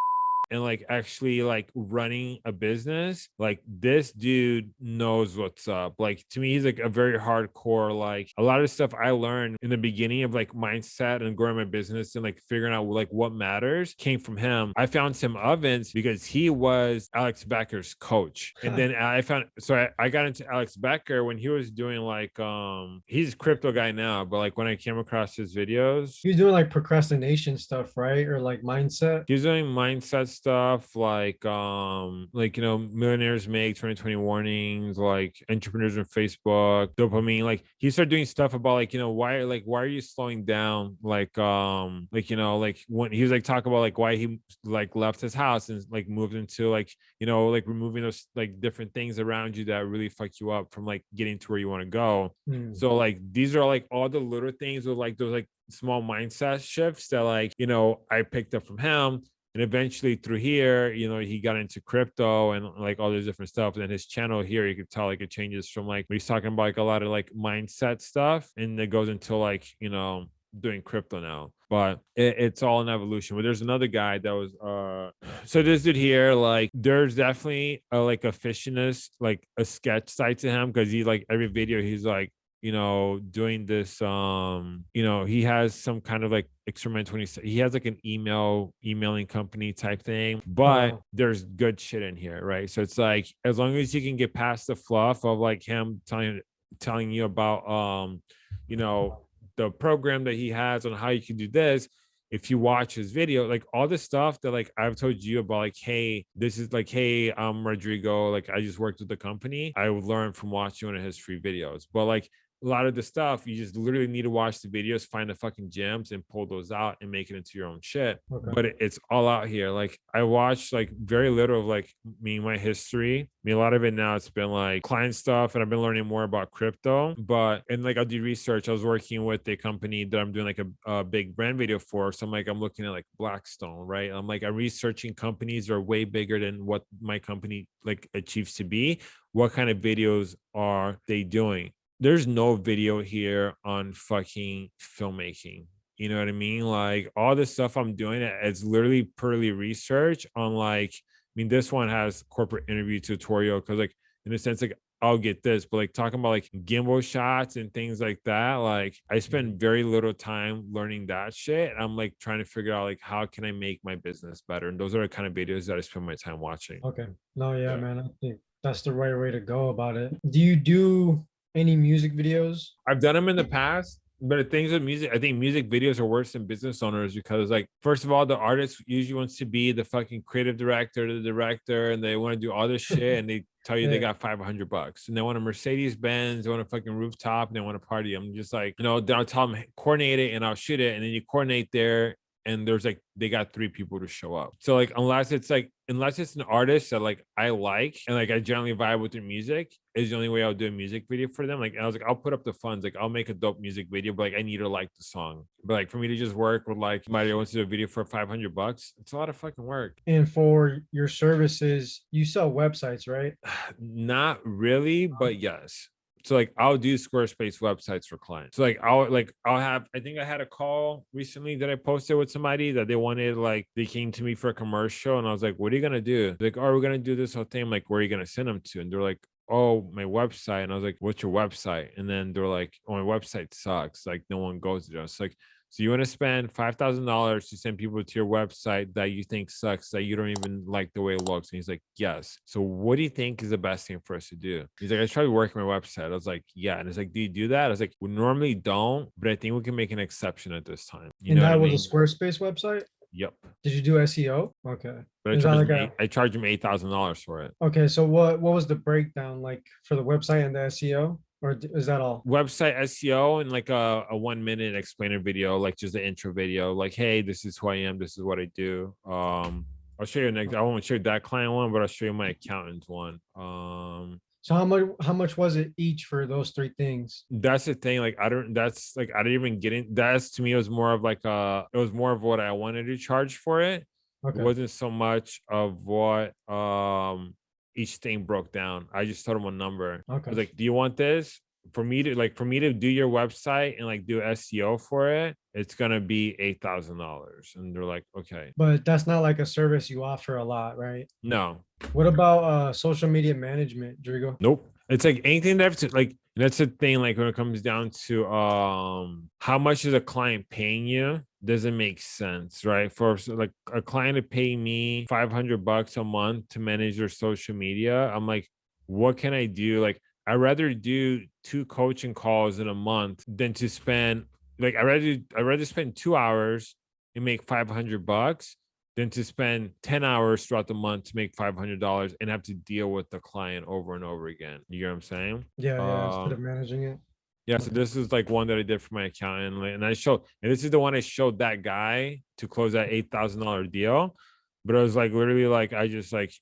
and like actually like running a business like this dude knows what's up like to me he's like a very hardcore like a lot of stuff i learned in the beginning of like mindset and growing my business and like figuring out like what matters came from him i found tim ovens because he was alex becker's coach and then i found so I, I got into alex becker when he was doing like um he's a crypto guy now but like when i came across his videos he was doing like procrastination stuff, right? Or like mindset. He's doing mindset stuff like um like you know millionaires make 2020 warnings like entrepreneurs on Facebook dopamine like he started doing stuff about like you know why like why are you slowing down like um like you know like when he was like talking about like why he like left his house and like moved into like you know like removing those like different things around you that really fuck you up from like getting to where you want to go Hmm. so like these are like all the little things with like those like small mindset shifts that like you know I picked up from him. And eventually through here, you know, he got into crypto and like all this different stuff. And then his channel here, you could tell like it changes from like he's talking about like a lot of like mindset stuff and it goes into like, you know, doing crypto now. But it, it's all an evolution. But there's another guy that was uh so this dude here, like there's definitely a like a fishiness, like a sketch side to him because he like every video he's like you know doing this um you know he has some kind of like experiment 20 he has like an email emailing company type thing but Wow. there's good shit in here right so it's like as long as you can get past the fluff of like him telling telling you about um you know the program that he has on how you can do this if you watch his video, like all the stuff that like I've told you about, like, hey, this is like, hey, I'm Rodrigo, like I just worked with the company. I would learn from watching one of his free videos. But like a lot of the stuff, you just literally need to watch the videos, find the fucking gems and pull those out and make it into your own shit. Okay. But it- it's all out here. Like I watched like very little of like me, my history. I mean, a lot of it now it's been like client stuff and I've been learning more about crypto. But and like I'll do research. I was working with a company that I'm doing like a, a big brand video for. So I'm like, I'm looking at like Blackstone, right? I'm like, I'm researching companies that are way bigger than what my company like achieves to be. What kind of videos are they doing? There's no video here on fucking filmmaking. You know what I mean? Like all the stuff I'm doing, it's literally purely research on like, I mean, this one has corporate interview tutorial because like in a sense, like I'll get this, but like talking about like gimbal shots and things like that, like I spend mm-hmm. very little time learning that shit. I'm like trying to figure out like how can I make my business better? And those are the kind of videos that I spend my time watching. Okay. No, yeah, Yeah. man. I think that's the right way to go about it. Do you do any music videos? I've done them in the past, but the things with music, I think music videos are worse than business owners because, like, first of all, the artist usually wants to be the fucking creative director, the director, and they want to do all this shit, and they tell you they got 500 bucks, and they want a Mercedes Benz, they want a fucking rooftop, and they want to party. I'm just like, you know, then I'll tell them coordinate it, and I'll shoot it, and then you coordinate there. And there's like they got three people to show up. So like unless it's like unless it's an artist that like I like and like I generally vibe with their music, is the only way I'll do a music video for them. Like and I was like, I'll put up the funds, like I'll make a dope music video, but like I need to like the song. But like for me to just work with like somebody wants to do a video for 500 bucks, it's a lot of fucking work. And for your services, you sell websites, right? Not really, but yes. So like I'll do Squarespace websites for clients. So like I'll like I'll have I think I had a call recently that I posted with somebody that they wanted like they came to me for a commercial and I was like, what are you gonna do? Like, oh, we're gonna do this whole thing. I'm like, where are you gonna send them to? And they're like, oh, my website. And I was like, what's your website? And then they're like, oh, my website sucks. Like no one goes there. It's like, so you want to spend five thousand dollars to send people to your website that you think sucks, that you don't even like the way it looks. And he's like, Yes. So what do you think is the best thing for us to do? He's like, I tried working my website. I was like, Yeah. And it's like, Do you do that? I was like, We normally don't, but I think we can make an exception at this time. You and know that what I was mean? a Squarespace website? Yep. Did you do SEO? Okay. But I charged, like him a- eight, charge him eight thousand dollars for it. Okay. So what what was the breakdown like for the website and the SEO? Or is that all? website SEO and like a, a one minute explainer video, like just the intro video, like, hey, this is who I am, this is what I do. Um, I'll show you next. I won't show you that client one, but I'll show you my accountant's one. Um, So how much, how much was it each for those three things? that's the thing. Like, I don't. That's like I didn't even get in. That's to me, it was more of like uh, it was more of what I wanted to charge for it. It wasn't so much of what um each thing broke down. I just told them a number. I was okay, like, do you want this? For me to like for me to do your website and like do SEO for it, it's gonna be eight thousand dollars. And they're like, okay. but that's not like a service you offer a lot, right? No, What about uh social media management, Drigo? nope. It's like anything that's like that's the thing, like when it comes down to um how much is a client paying you doesn't make sense, right? For like a client to pay me 500 bucks a month to manage their social media, I'm like, what can I do? Like, I'd rather do two coaching calls in a month than to spend like I rather I rather spend two hours and make 500 bucks than to spend 10 hours throughout the month to make $500 and have to deal with the client over and over again. You get what I'm saying? Yeah, yeah, instead Um, of managing it. Yeah, so this is like one that I did for my accountant, and I showed, and this is the one I showed that guy to close that eight thousand dollar deal. But it was like literally like I just like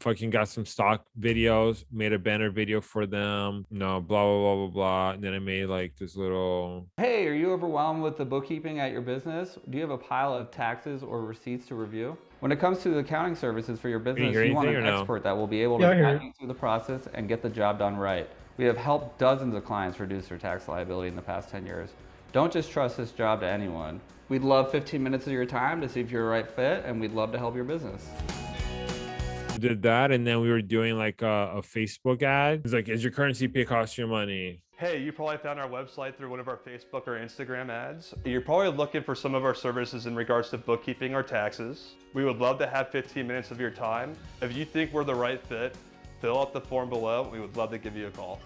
fucking got some stock videos, made a banner video for them, you know, blah blah blah blah blah. And then I made like this little Hey, are you overwhelmed with the bookkeeping at your business? Do you have a pile of taxes or receipts to review? When it comes to the accounting services for your business, hear you want an anything or no? expert that will be able Yeah, to guide it. you through the process and get the job done right. We have helped dozens of clients reduce their tax liability in the past 10 years. Don't just trust this job to anyone. We'd love 15 minutes of your time to see if you're a right fit, and we'd love to help your business. We did that, and then we were doing like a, a Facebook ad. It's like, is your currency pay cost you money? Hey, you probably found our website through one of our Facebook or Instagram ads. You're probably looking for some of our services in regards to bookkeeping or taxes. We would love to have 15 minutes of your time. If you think we're the right fit, fill out the form below. We would love to give you a call.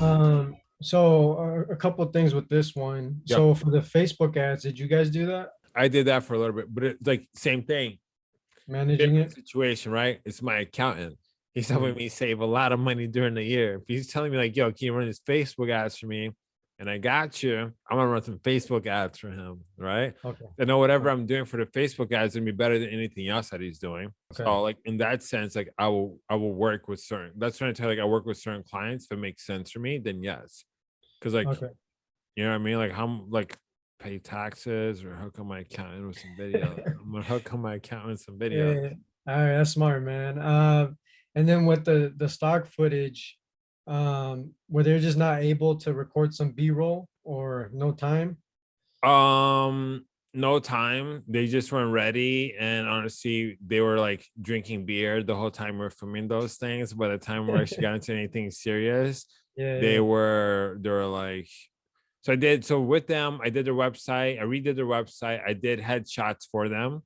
Um, so uh, a couple of things with this one. Yep. So for the Facebook ads, did you guys do that? I did that for a little bit, but it's like same thing. Managing different it? situation, right? It's my accountant. He's helping me save a lot of money during the year. If he's telling me like, "Yo, can you run his Facebook ads for me?" And I got you, I'm gonna run some Facebook ads for him, right? Okay. I know whatever I'm doing for the Facebook ads gonna be better than anything else that he's doing. Okay. So, like in that sense, like I will, I will work with certain. That's when I tell you, like I work with certain clients. If it makes sense for me, then yes, because like Okay. you know what I mean? Like how like pay taxes or hook on my accountant with some video. I'm gonna hook on my accountant with some video. Yeah. All right, that's smart, man. Uh, and then with the the stock footage, um, were they just not able to record some B-roll or no time? Um, no time. They just weren't ready, and honestly, they were like drinking beer the whole time we are filming those things. By the time we actually got into anything serious, Yeah. they yeah. were they were like. So I did so with them. I did their website. I redid their website. I did headshots for them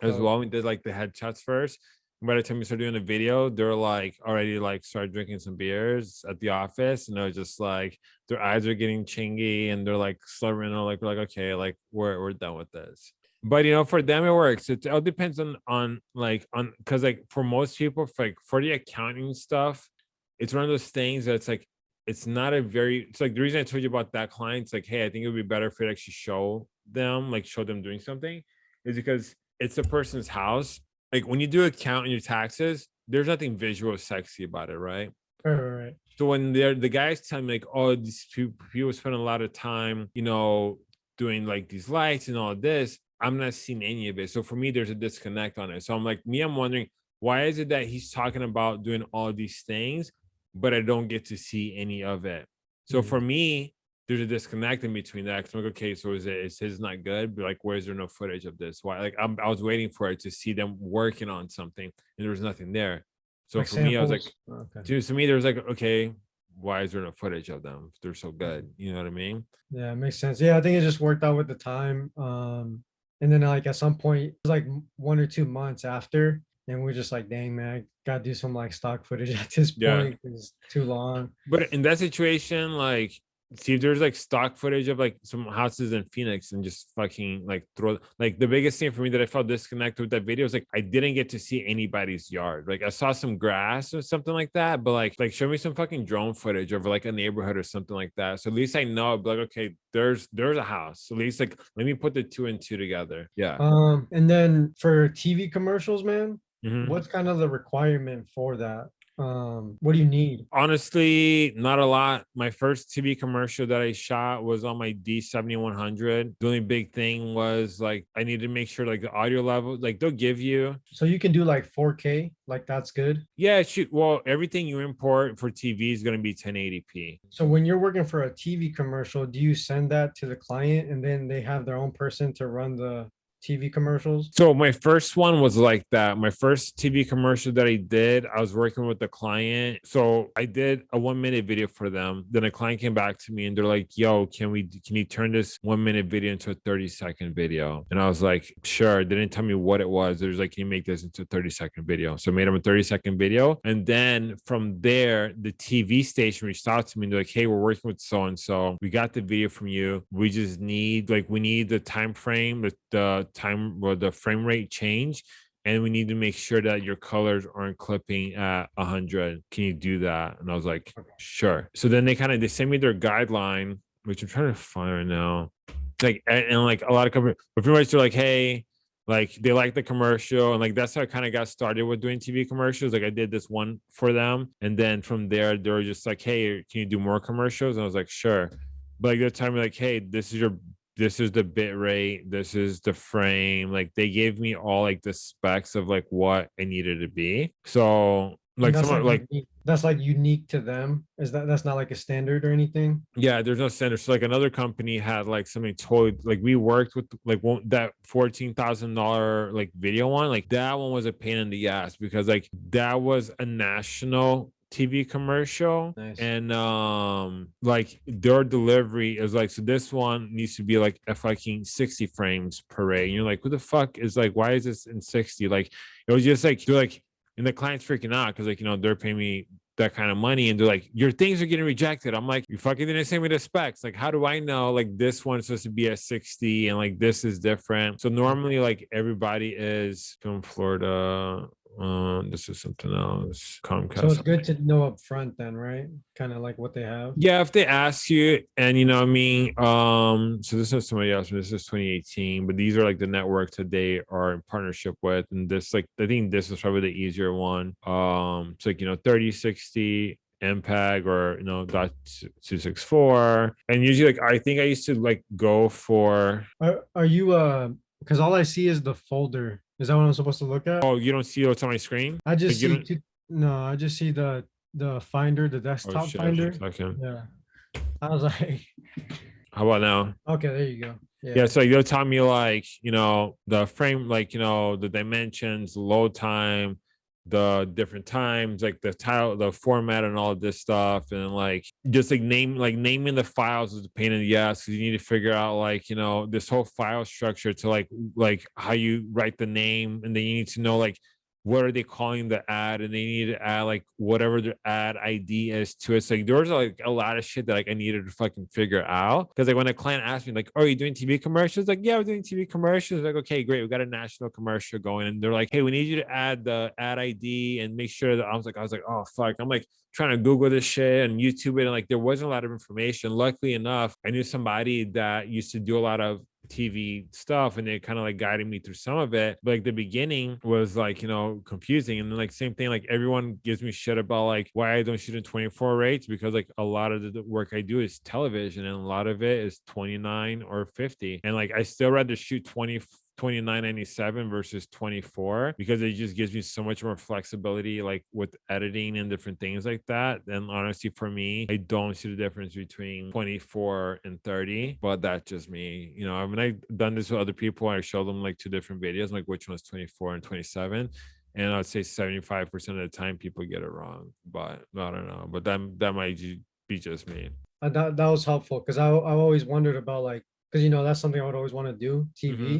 as Oh. well. We did like the headshots first. By the time we start doing the video, they're like already like start drinking some beers at the office, and they're just like their eyes are getting chingy, and they're like slurring. And like we're like, okay, like we're we're done with this. But you know, for them it works. It all depends on on like on because like for most people, for, like for the accounting stuff, it's one of those things that's like it's not a very it's like the reason I told you about that client, it's like, hey, I think it would be better if it actually show them, like show them doing something, is because it's a person's house. Like when you do account and your taxes, there's nothing visual sexy about it, right? Right, right, right. So when they're the guys tell me like, oh, these people, spend a lot of time, you know, doing like these lights and all this, I'm not seeing any of it. So for me, there's a disconnect on it. So I'm like, me, I'm wondering why is it that he's talking about doing all these things, but I don't get to see any of it. So Mhm. for me, there's a disconnect in between that. 'cause I'm like, okay, so is it is his not good? But like, where's there no footage of this? Why? Like, I'm, I was waiting for it to see them working on something, and there was nothing there. So Like for me, I was like, samples? Okay. to, to me, there was like, okay, why is there no footage of them? if They're so good. You know what I mean? Yeah, it makes sense. Yeah, I think it just worked out with the time. Um, and then like at some point, it was like one or two months after, and we're just like, dang man, I gotta do some like stock footage at this point. Yeah. It's too long. But in that situation, like see if there's like stock footage of like some houses in Phoenix and just fucking like throw like the biggest thing for me that I felt disconnected with that video is like I didn't get to see anybody's yard. Like I saw some grass or something like that, but like like show me some fucking drone footage of like a neighborhood or something like that. So at least I know like okay, there's there's a house. At least like let me put the two and two together. Yeah. Um, and then for TV commercials, man, Mhm. what's kind of the requirement for that? Um, what do you need? Honestly, not a lot. My first TV commercial that I shot was on my D7100. The only big thing was like I need to make sure like the audio level, like they'll give you. So you can do like 4K, like that's good. Yeah, shoot. Well, everything you import for TV is going to be 1080p. So when you're working for a TV commercial, do you send that to the client and then they have their own person to run the TV commercials? So my first one was like that. My first TV commercial that I did, I was working with the client. So I did a one minute video for them. Then a client came back to me and they're like, yo, can we can you turn this one minute video into a 30 second video? And I was like, sure. They didn't tell me what it was. There's like, can you make this into a 30 second video? So I made them a 30 second video. And then from there, the TV station reached out to me and they're like, hey, we're working with so and so. We got the video from you. We just need like we need the time frame, the, the time or the frame rate change and we need to make sure that your colors aren't clipping at 100 can you do that? And i was like sure. So then they kind of they sent me their guideline which i'm trying to find right now. Like and, and like a lot of companies but pretty much they're like hey like they like the commercial and like that's how i kind of got started with doing tv commercials. Like i did this one for them and then from there they were just like hey can you do more commercials? And i was like sure. But like they're telling me like hey this is your this is the bit rate this is the frame like they gave me all like the specs of like what i needed to be so like that's someone like unique- that's like unique to them. Is that that's not like a standard or anything? yeah there's no standard so like another company had like something totally like we worked with like one that fourteen thousand dollar like video one like that one was a pain in the ass because like that was a national TV commercial Nice. and um like their delivery is like so this one needs to be like a fucking 60 frames per ray and you're like who the fuck is like why is this in 60 like it was just like you're like and the client's freaking out because like you know they're paying me that kind of money and they're like your things are getting rejected. I'm like you fucking didn't send me the specs. Like how do i know like this one's supposed to be at 60 and like this is different? So normally like everybody is from florida um this is something else comcast So it's good to know up front then, right? Kind of like what they have. yeah, if they ask you, and you know, what I mean, um, so this is somebody else, this is 2018, but these are like the networks that they are in partnership with, and this, like, I think this is probably the easier one. Um, it's like you know, 30, 60 MPEG or you know, dot two six four, and usually, like, I think I used to like go for. Are are you uh? Because all I see is the folder. Is that what I'm supposed to look at? Oh, you don't see what's on my screen? I just see two, no, I just see the the finder, the Oh desktop shit! finder. Okay. Yeah. I was like, How about now? okay, there you go. yeah yeah, so you'll tell me like you know the frame like you know the dimensions load time the different times like the tile the format and all of this stuff and like just like name like naming the files is a pain in the ass because you need to figure out like you know this whole file structure to like like how you write the name and then you need to know like what are they calling the ad and they need to add like whatever their ad id is to it. So like there was like a lot of shit that like i needed to fucking figure out. Because like when a client asked me like oh, are you doing tv commercials? Like yeah we're doing tv commercials. Like okay great we got a national commercial going. And they're like hey we need you to add the ad id and make sure that i was like i was like oh fuck. I'm like trying to google this shit and youtube it and like there wasn't a lot of information. Luckily enough i knew somebody that used to do a lot of TV stuff and they kind of like guided me through some of it. But like the beginning was like, you know, confusing. And then like same thing, like everyone gives me shit about like why I don't shoot in 24 rates because like a lot of the- work I do is television and a lot of it is 29 or 50. And like I still rather shoot 20 29.97 versus 24 because it just gives me so much more flexibility like with editing and different things like that and honestly for me i don't see the difference between 24 and 30 but that's just me you know i mean i've done this with other people i show them like two different videos like which one's 24 and 27 and i'd say 75% of the time people get it wrong but i don't know but that that might be just me Uh, that that was helpful because I I always wondered about like because you know that's something I would always want to do TV. Mm-hmm.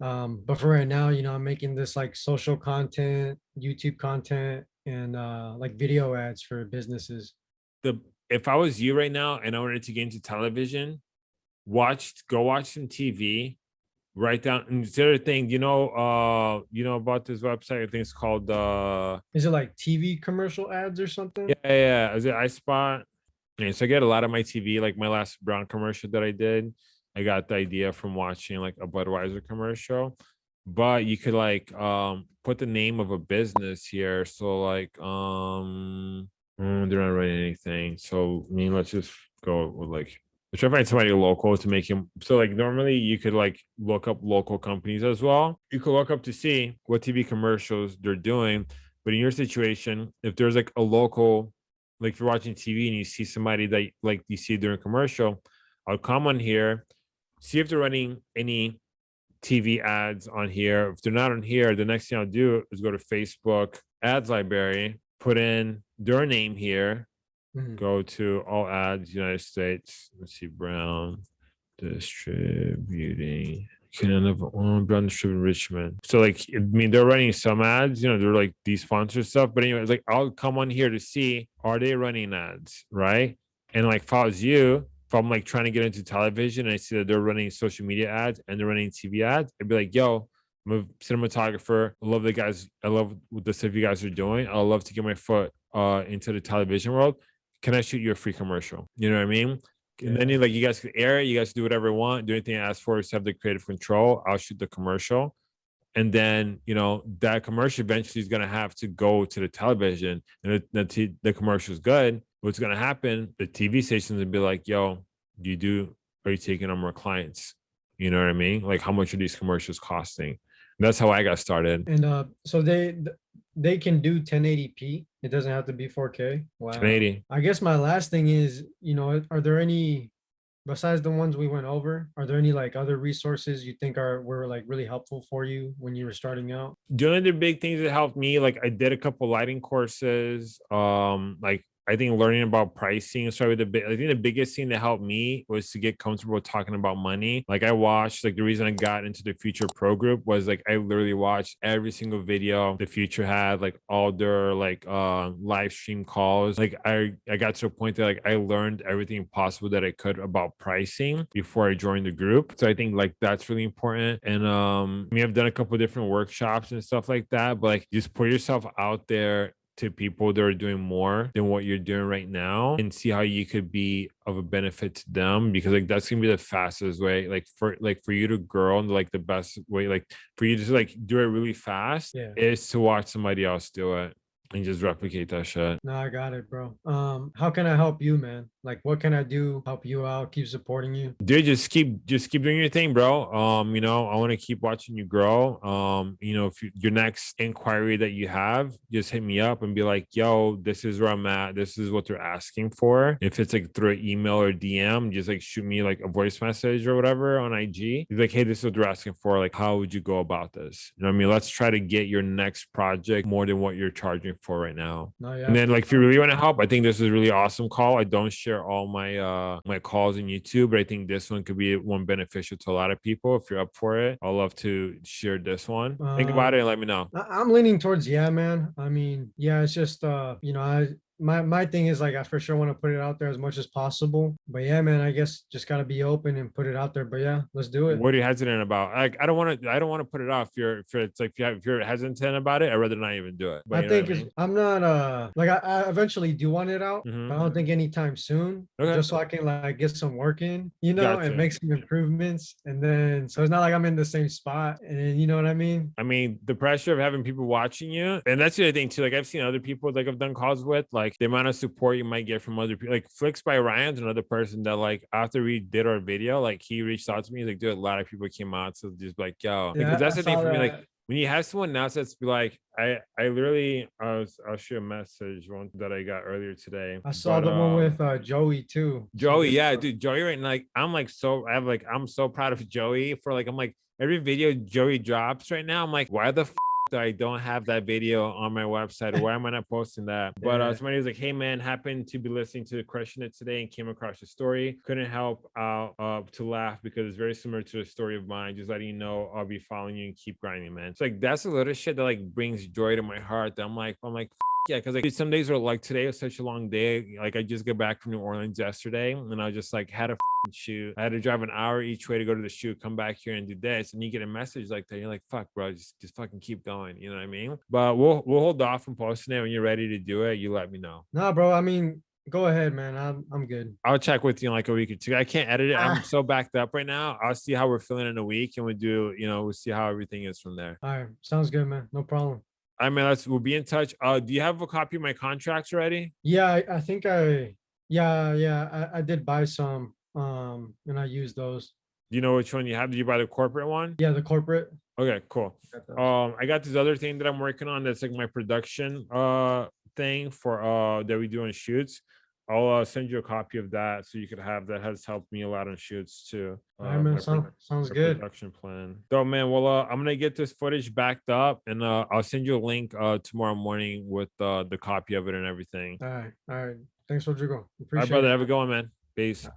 Um, but for right now, you know, I'm making this like social content, YouTube content, and uh like video ads for businesses. the if I was you right now and I wanted to get into television, watch go watch some TV, write down and the other thing, you know, uh, you know about this website, I think it's called uh Is it like TV commercial ads or something? yeah, yeah. Is it iSpot? Yeah, so I get a lot of my TV, like my last Brown commercial that I did. I got the idea from watching like a Budweiser commercial. But you could like um put the name of a business here. So like um mm, they're not writing anything. So I mean let's just go with like let's try to find somebody local to make him so like normally you could like look up local companies as well. You could look up to see what TV commercials they're doing. But in your situation, if there's like a local like if you're watching TV and you see somebody that like you see during commercial, I'll come on here, see if they're running any TV ads on here. If they're not on here, the next thing I'll do is go to Facebook ads library, put in their name here, Mhm. go to all ads, United States. Let's see, Brown distributing. Canada, Brown distributing Richmond. So like, I mean, they're running some ads, you know, they're like these sponsored stuff. But anyways, like, I'll come on here to see are they running ads, right? And like, if I was you, I'm like trying to get into television and I see that they're running social media ads and they're running TV ads, I'd be like, yo, I'm a cinematographer. I love the guys. I love what the stuff you guys are doing. I'd love to get my foot uh into the television world. Can I shoot you a free commercial? You know what I mean? And then you like you guys can air it, you guys do whatever you want, do anything I ask for, have the creative control. I'll shoot the commercial. And then, you know, that commercial eventually is gonna have to go to the television and the, the, the commercial is good. What's gonna happen? The TV stations will be like, yo, do you do are you taking on more clients? You know what I mean? Like how much are these commercials costing? That's how I got started. And uh, so they they can do 1080p. It doesn't have to be 4K. Wow. 1080. I guess my last thing is, you know, are there any besides the ones we went over? Are there any like other resources you think are were like really helpful for you when you were starting out? Doing the big things that helped me, like I did a couple lighting courses. Um, like I think learning about pricing is probably the. I think the biggest thing that helped me was to get comfortable talking about money. Like I watched, like the reason I got into the Futur Pro Group was like I literally watched every single video the Futur had, like all their like uh live stream calls. Like I I got to a point that like I learned everything possible that I could about pricing before I joined the group. So I think like that's really important. And um, I mean I've done a couple different workshops and stuff like that, but like just put yourself out there to people that are doing more than what you're doing right now and see how you could be of a benefit to them because like that's gonna be the fastest way like for like for you to grow and like the best way like for you to like do it really fast Yeah. is to watch somebody else do it and just replicate that shit No, I got it, bro. Um, how can I help you, man? Like, what can I do? Help you out? Keep supporting you. dude just keep just keep doing your thing bro um you know i want to keep watching you grow um you know if you, your next inquiry that you have just hit me up and be like yo this is where i'm at this is what they're asking for if it's like through an email or dm just like shoot me like a voice message or whatever on ig Be like hey this is what they're asking for like how would you go about this you know what i mean let's try to get your next project more than what you're charging for right now and then like if you really want to help, I think this is a really awesome call. I don't share all my uh my calls in YouTube, but I think this one could be one beneficial to a lot of people. If you're up for it, I'll love to share this one. Think about Um, it and let me know. I'm leaning towards yeah, man. I mean, yeah, it's just uh, you know, I my my thing is like I for sure want to put it out there as much as possible. But yeah, man, I guess just gotta be open and put it out there. But yeah, let's do it. What are you hesitant about? Like I don't want to I don't want to put it off. If you're if it's like if, you have, if you're hesitant about it, I'd rather not even do it. But I think I I'm not uh like I, I eventually do want it out. Mhm. But I don't think anytime soon. Okay. Just so I can like get some work in, you know, Gotcha. and make some improvements. And then so it's not like I'm in the same spot. And you know what I mean? I mean, the pressure of having people watching you, and that's the other thing too. Like I've seen other people like I've done calls with, like the amount of support you might get from other people. Like Flicks by Ryan's another person that like after we did our video, like he reached out to me. He's like, dude, a lot of people came out, so just like, yo, Yeah, because that's I the thing for me. Like when you have someone else that's like, I I literally I was I'll show you a message one that I got earlier today. I saw but, the one um, with uh Joey too. Joey, yeah, dude, Joey, right? now, like, I'm like so, I have like, I'm so proud of Joey for like, I'm like, every video Joey drops right now, I'm like, why the f- do I don't have that video on my website? Why am I not posting that? But uh, somebody was like, hey man, happened to be listening to Crushing It today and came across your story. Couldn't help out uh, to laugh because it's very similar to a story of mine. Just letting you know, I'll be following you and keep grinding, man. It's like that's a little shit that like brings joy to my heart. That I'm like, I'm like, yeah, because like some days are like today was such a long day. Like I just got back from New Orleans yesterday, and I just like had a shoot. I had to drive an hour each way to go to the shoot, come back here and do this, and you get a message like that. You're like, "Fuck, bro, just just fucking keep going." You know what I mean? But we'll we'll hold off from posting it when you're ready to do it. You let me know. Nah, bro. I mean, go ahead, man. I'm I'm good. I'll check with you in like a week or two. I can't edit it. I'm Ah. so backed up right now. I'll see how we're feeling in a week, and we do. You know, we'll see how everything is from there. All right, sounds good, man. No problem. I mean, let's we'll be in touch. Uh, do you have a copy of my contracts already? Yeah, I, I think I yeah yeah I, I did buy some um and I used those. Do you know which one you have? Did you buy the corporate one? Yeah, the corporate. Okay, cool. Um, I got this other thing that I'm working on that's like my production uh thing for uh that we do on shoots. I'll uh, send you a copy of that so you could have that has helped me a lot on shoots too. All right, uh, man. my Sound, sounds good. Production plan. So man, well uh, I'm gonna get this footage backed up and uh I'll send you a link uh tomorrow morning with uh the copy of it and everything. All right, all right. Thanks, Rodrigo. All Appreciate right, brother. it. Have a good one, man. Peace.